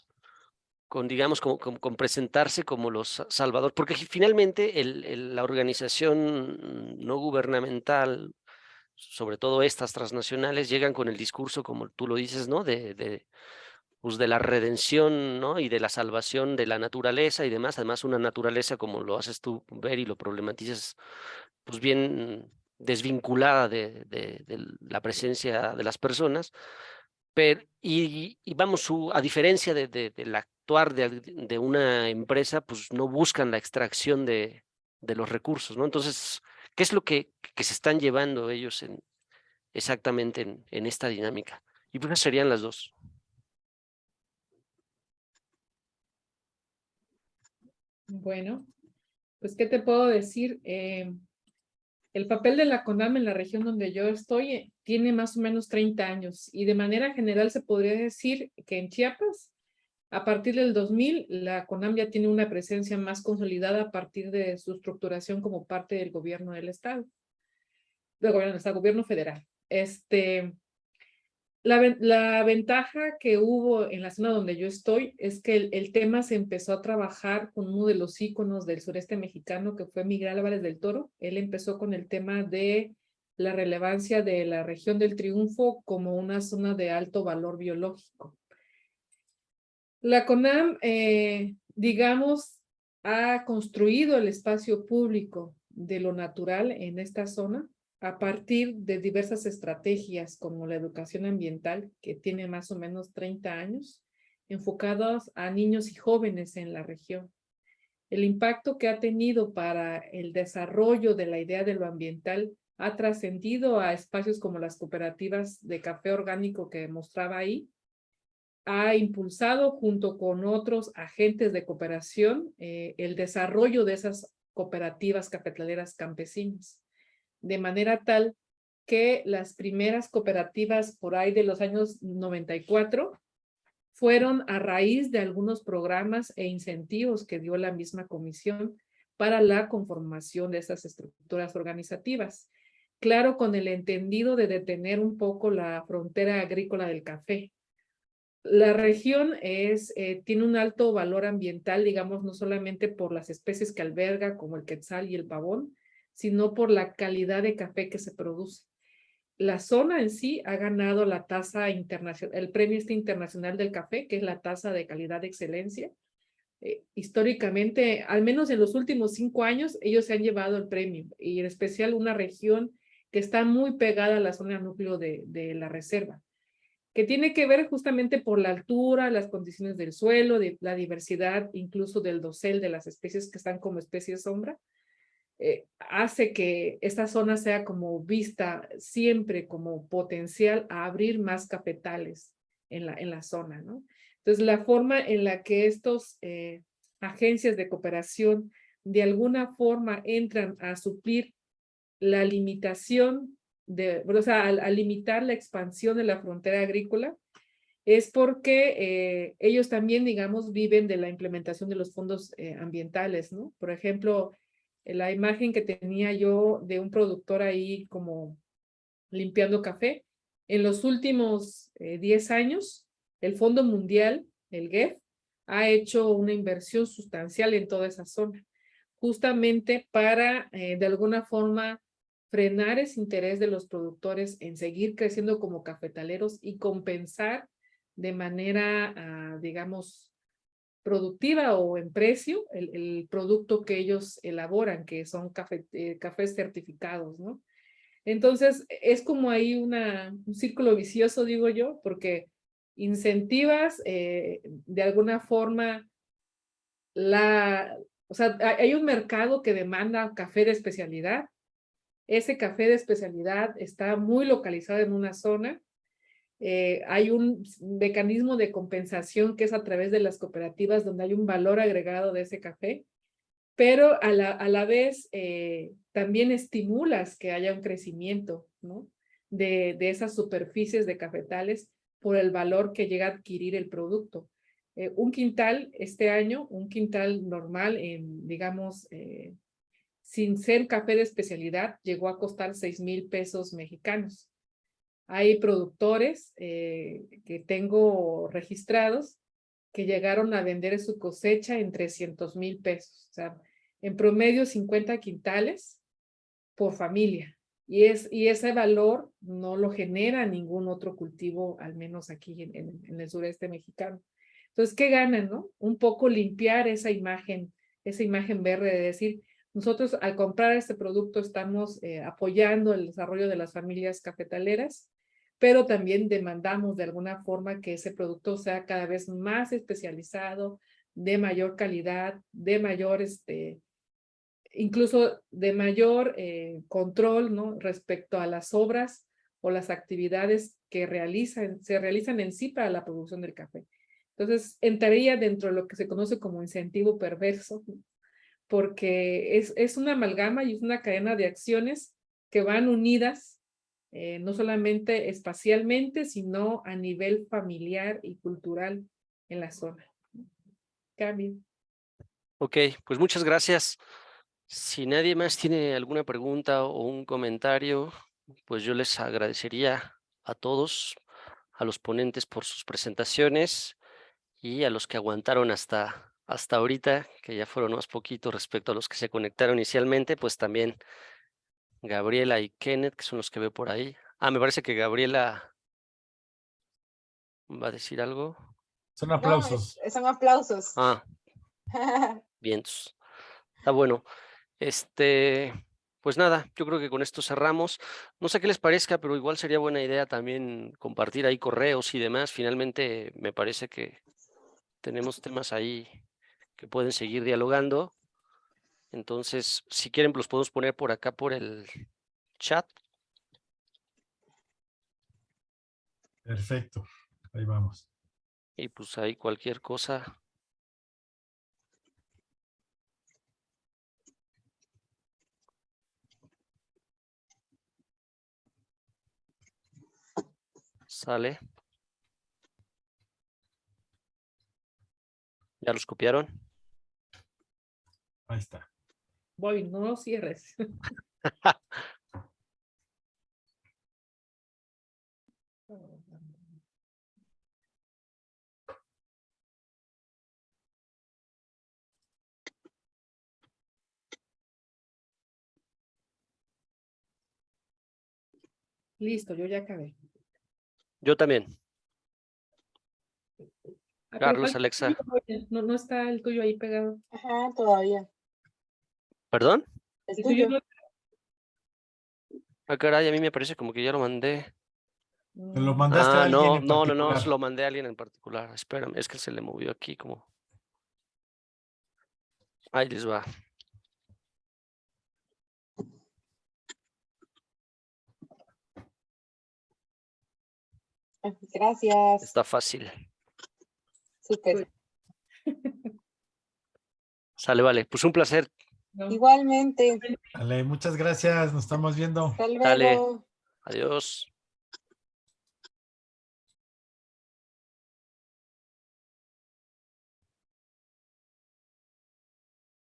con digamos, con, presentarse como los salvadores? Porque finalmente la organización no gubernamental, sobre todo estas transnacionales, llegan con el discurso, como tú lo dices, ¿no? De, pues, de la redención ¿no? y de la salvación de la naturaleza y demás, además una naturaleza como lo haces tú ver y lo problematizas, pues bien desvinculada de, la presencia de las personas, pero, y, vamos, a diferencia de, del actuar de, una empresa, pues no buscan la extracción de, los recursos, ¿no? Entonces, ¿qué es lo que, se están llevando ellos en, exactamente en, en esta dinámica? Y pues serían las dos. Bueno, pues, ¿qué te puedo decir? Eh, el papel de la CONAM en la región donde yo estoy tiene más o menos 30 años y de manera general se podría decir que en Chiapas, a partir del 2000, la CONAM ya tiene una presencia más consolidada a partir de su estructuración como parte del gobierno del Estado, del gobierno del gobierno federal. Este, la, ventaja que hubo en la zona donde yo estoy es que el, tema se empezó a trabajar con uno de los íconos del sureste mexicano que fue Miguel Álvarez del Toro. Él empezó con el tema de la relevancia de la región del Triunfo como una zona de alto valor biológico. La CONAM, eh, digamos, ha construido el espacio público de lo natural en esta zona a partir de diversas estrategias como la educación ambiental, que tiene más o menos 30 años, enfocadas a niños y jóvenes en la región. El impacto que ha tenido para el desarrollo de la idea de lo ambiental ha trascendido a espacios como las cooperativas de café orgánico que mostraba ahí, ha impulsado junto con otros agentes de cooperación eh, el desarrollo de esas cooperativas cafetaleras campesinas de manera tal que las primeras cooperativas por ahí de los años 94 fueron a raíz de algunos programas e incentivos que dio la misma comisión para la conformación de estas estructuras organizativas. Claro, con el entendido de detener un poco la frontera agrícola del café, la región es, eh, tiene un alto valor ambiental, digamos, no solamente por las especies que alberga, como el quetzal y el pavón, sino por la calidad de café que se produce. La zona en sí ha ganado la tasa internacional, el premio este internacional del café, que es la tasa de calidad de excelencia. Eh, históricamente, al menos en los últimos cinco años, ellos se han llevado el premio, y en especial una región que está muy pegada a la zona núcleo de, de la reserva que tiene que ver justamente por la altura, las condiciones del suelo, de la diversidad incluso del dosel de las especies que están como especies sombra, eh, hace que esta zona sea como vista siempre como potencial a abrir más cafetales en la, en la zona, ¿no? Entonces, la forma en la que estos eh, agencias de cooperación de alguna forma entran a suplir la limitación de, o sea, al, limitar la expansión de la frontera agrícola, es porque eh, ellos también, digamos, viven de la implementación de los fondos ambientales, ¿no? Por ejemplo, la imagen que tenía yo de un productor ahí como limpiando café, en los últimos 10 eh, años, el Fondo Mundial, el GEF, ha hecho una inversión sustancial en toda esa zona, justamente para, de alguna forma, frenar ese interés de los productores en seguir creciendo como cafetaleros y compensar de manera, ah, digamos, productiva o en precio el, producto que ellos elaboran, que son café, eh, cafés certificados, ¿no? Entonces, es como ahí una, un círculo vicioso, digo yo, porque incentivas eh, de alguna forma la, o sea, hay un mercado que demanda café de especialidad, ese café de especialidad está muy localizado en una zona. Eh, hay un mecanismo de compensación que es a través de las cooperativas donde hay un valor agregado de ese café, pero a la, a la vez eh, también estimulas que haya un crecimiento ¿no? de, de esas superficies de cafetales por el valor que llega a adquirir el producto. Eh, un quintal este año, un quintal normal en, digamos, sin ser café de especialidad, llegó a costar seis mil pesos mexicanos. Hay productores eh, que tengo registrados que llegaron a vender su cosecha en 300 mil pesos. O sea, en promedio 50 quintales por familia. Y, es, y ese valor no lo genera ningún otro cultivo, al menos aquí en, en el sureste mexicano. Entonces, ¿qué ganan, no? Un poco limpiar esa imagen, esa imagen verde de decir, nosotros al comprar este producto estamos eh, apoyando el desarrollo de las familias cafetaleras, pero también demandamos de alguna forma que ese producto sea cada vez más especializado, de mayor calidad, de mayor, este, incluso de mayor eh, control ¿no? respecto a las obras o las actividades que realizan, se realizan en sí para la producción del café. Entonces, entraría dentro de lo que se conoce como incentivo perverso, porque es, es una amalgama y es una cadena de acciones que van unidas, eh, no solamente espacialmente, sino a nivel familiar y cultural en la zona. Cambio. Ok, pues muchas gracias. Si nadie más tiene alguna pregunta o un comentario, pues yo les agradecería a todos, a los ponentes por sus presentaciones y a los que aguantaron hasta hasta ahorita, que ya fueron más poquitos respecto a los que se conectaron inicialmente, pues también Gabriela y Kenneth, que son los que veo por ahí. Ah, me parece que Gabriela va a decir algo. Son aplausos. son aplausos. Ah, *laughs* bien. Está bueno. Este, pues nada, yo creo que con esto cerramos. No sé qué les parezca, pero igual sería buena idea también compartir ahí correos y demás. Finalmente me parece que tenemos temas ahí que pueden seguir dialogando. Entonces, si quieren, los podemos poner por acá por el chat. Perfecto, ahí vamos. Y pues ahí cualquier cosa. Sale. ¿Ya los copiaron? Ahí está. Voy, no lo cierres. Listo, yo ya acabé. Yo también. Carlos, Alexa. No, no está el tuyo ahí pegado. Ajá, todavía. ¿Perdón? Tuyo no- Ah, caray, a mí me parece como que ya lo mandé. ¿Te lo mandaste a Ah, alguien no, en no, no, no, se lo mandé a alguien en particular. Espérame, es que se le movió aquí como. Ahí les va. Gracias. Está fácil. Súper. Sale, vale. Pues un placer. No. Igualmente. Dale, muchas gracias, nos estamos viendo. Hasta Dale. Adiós.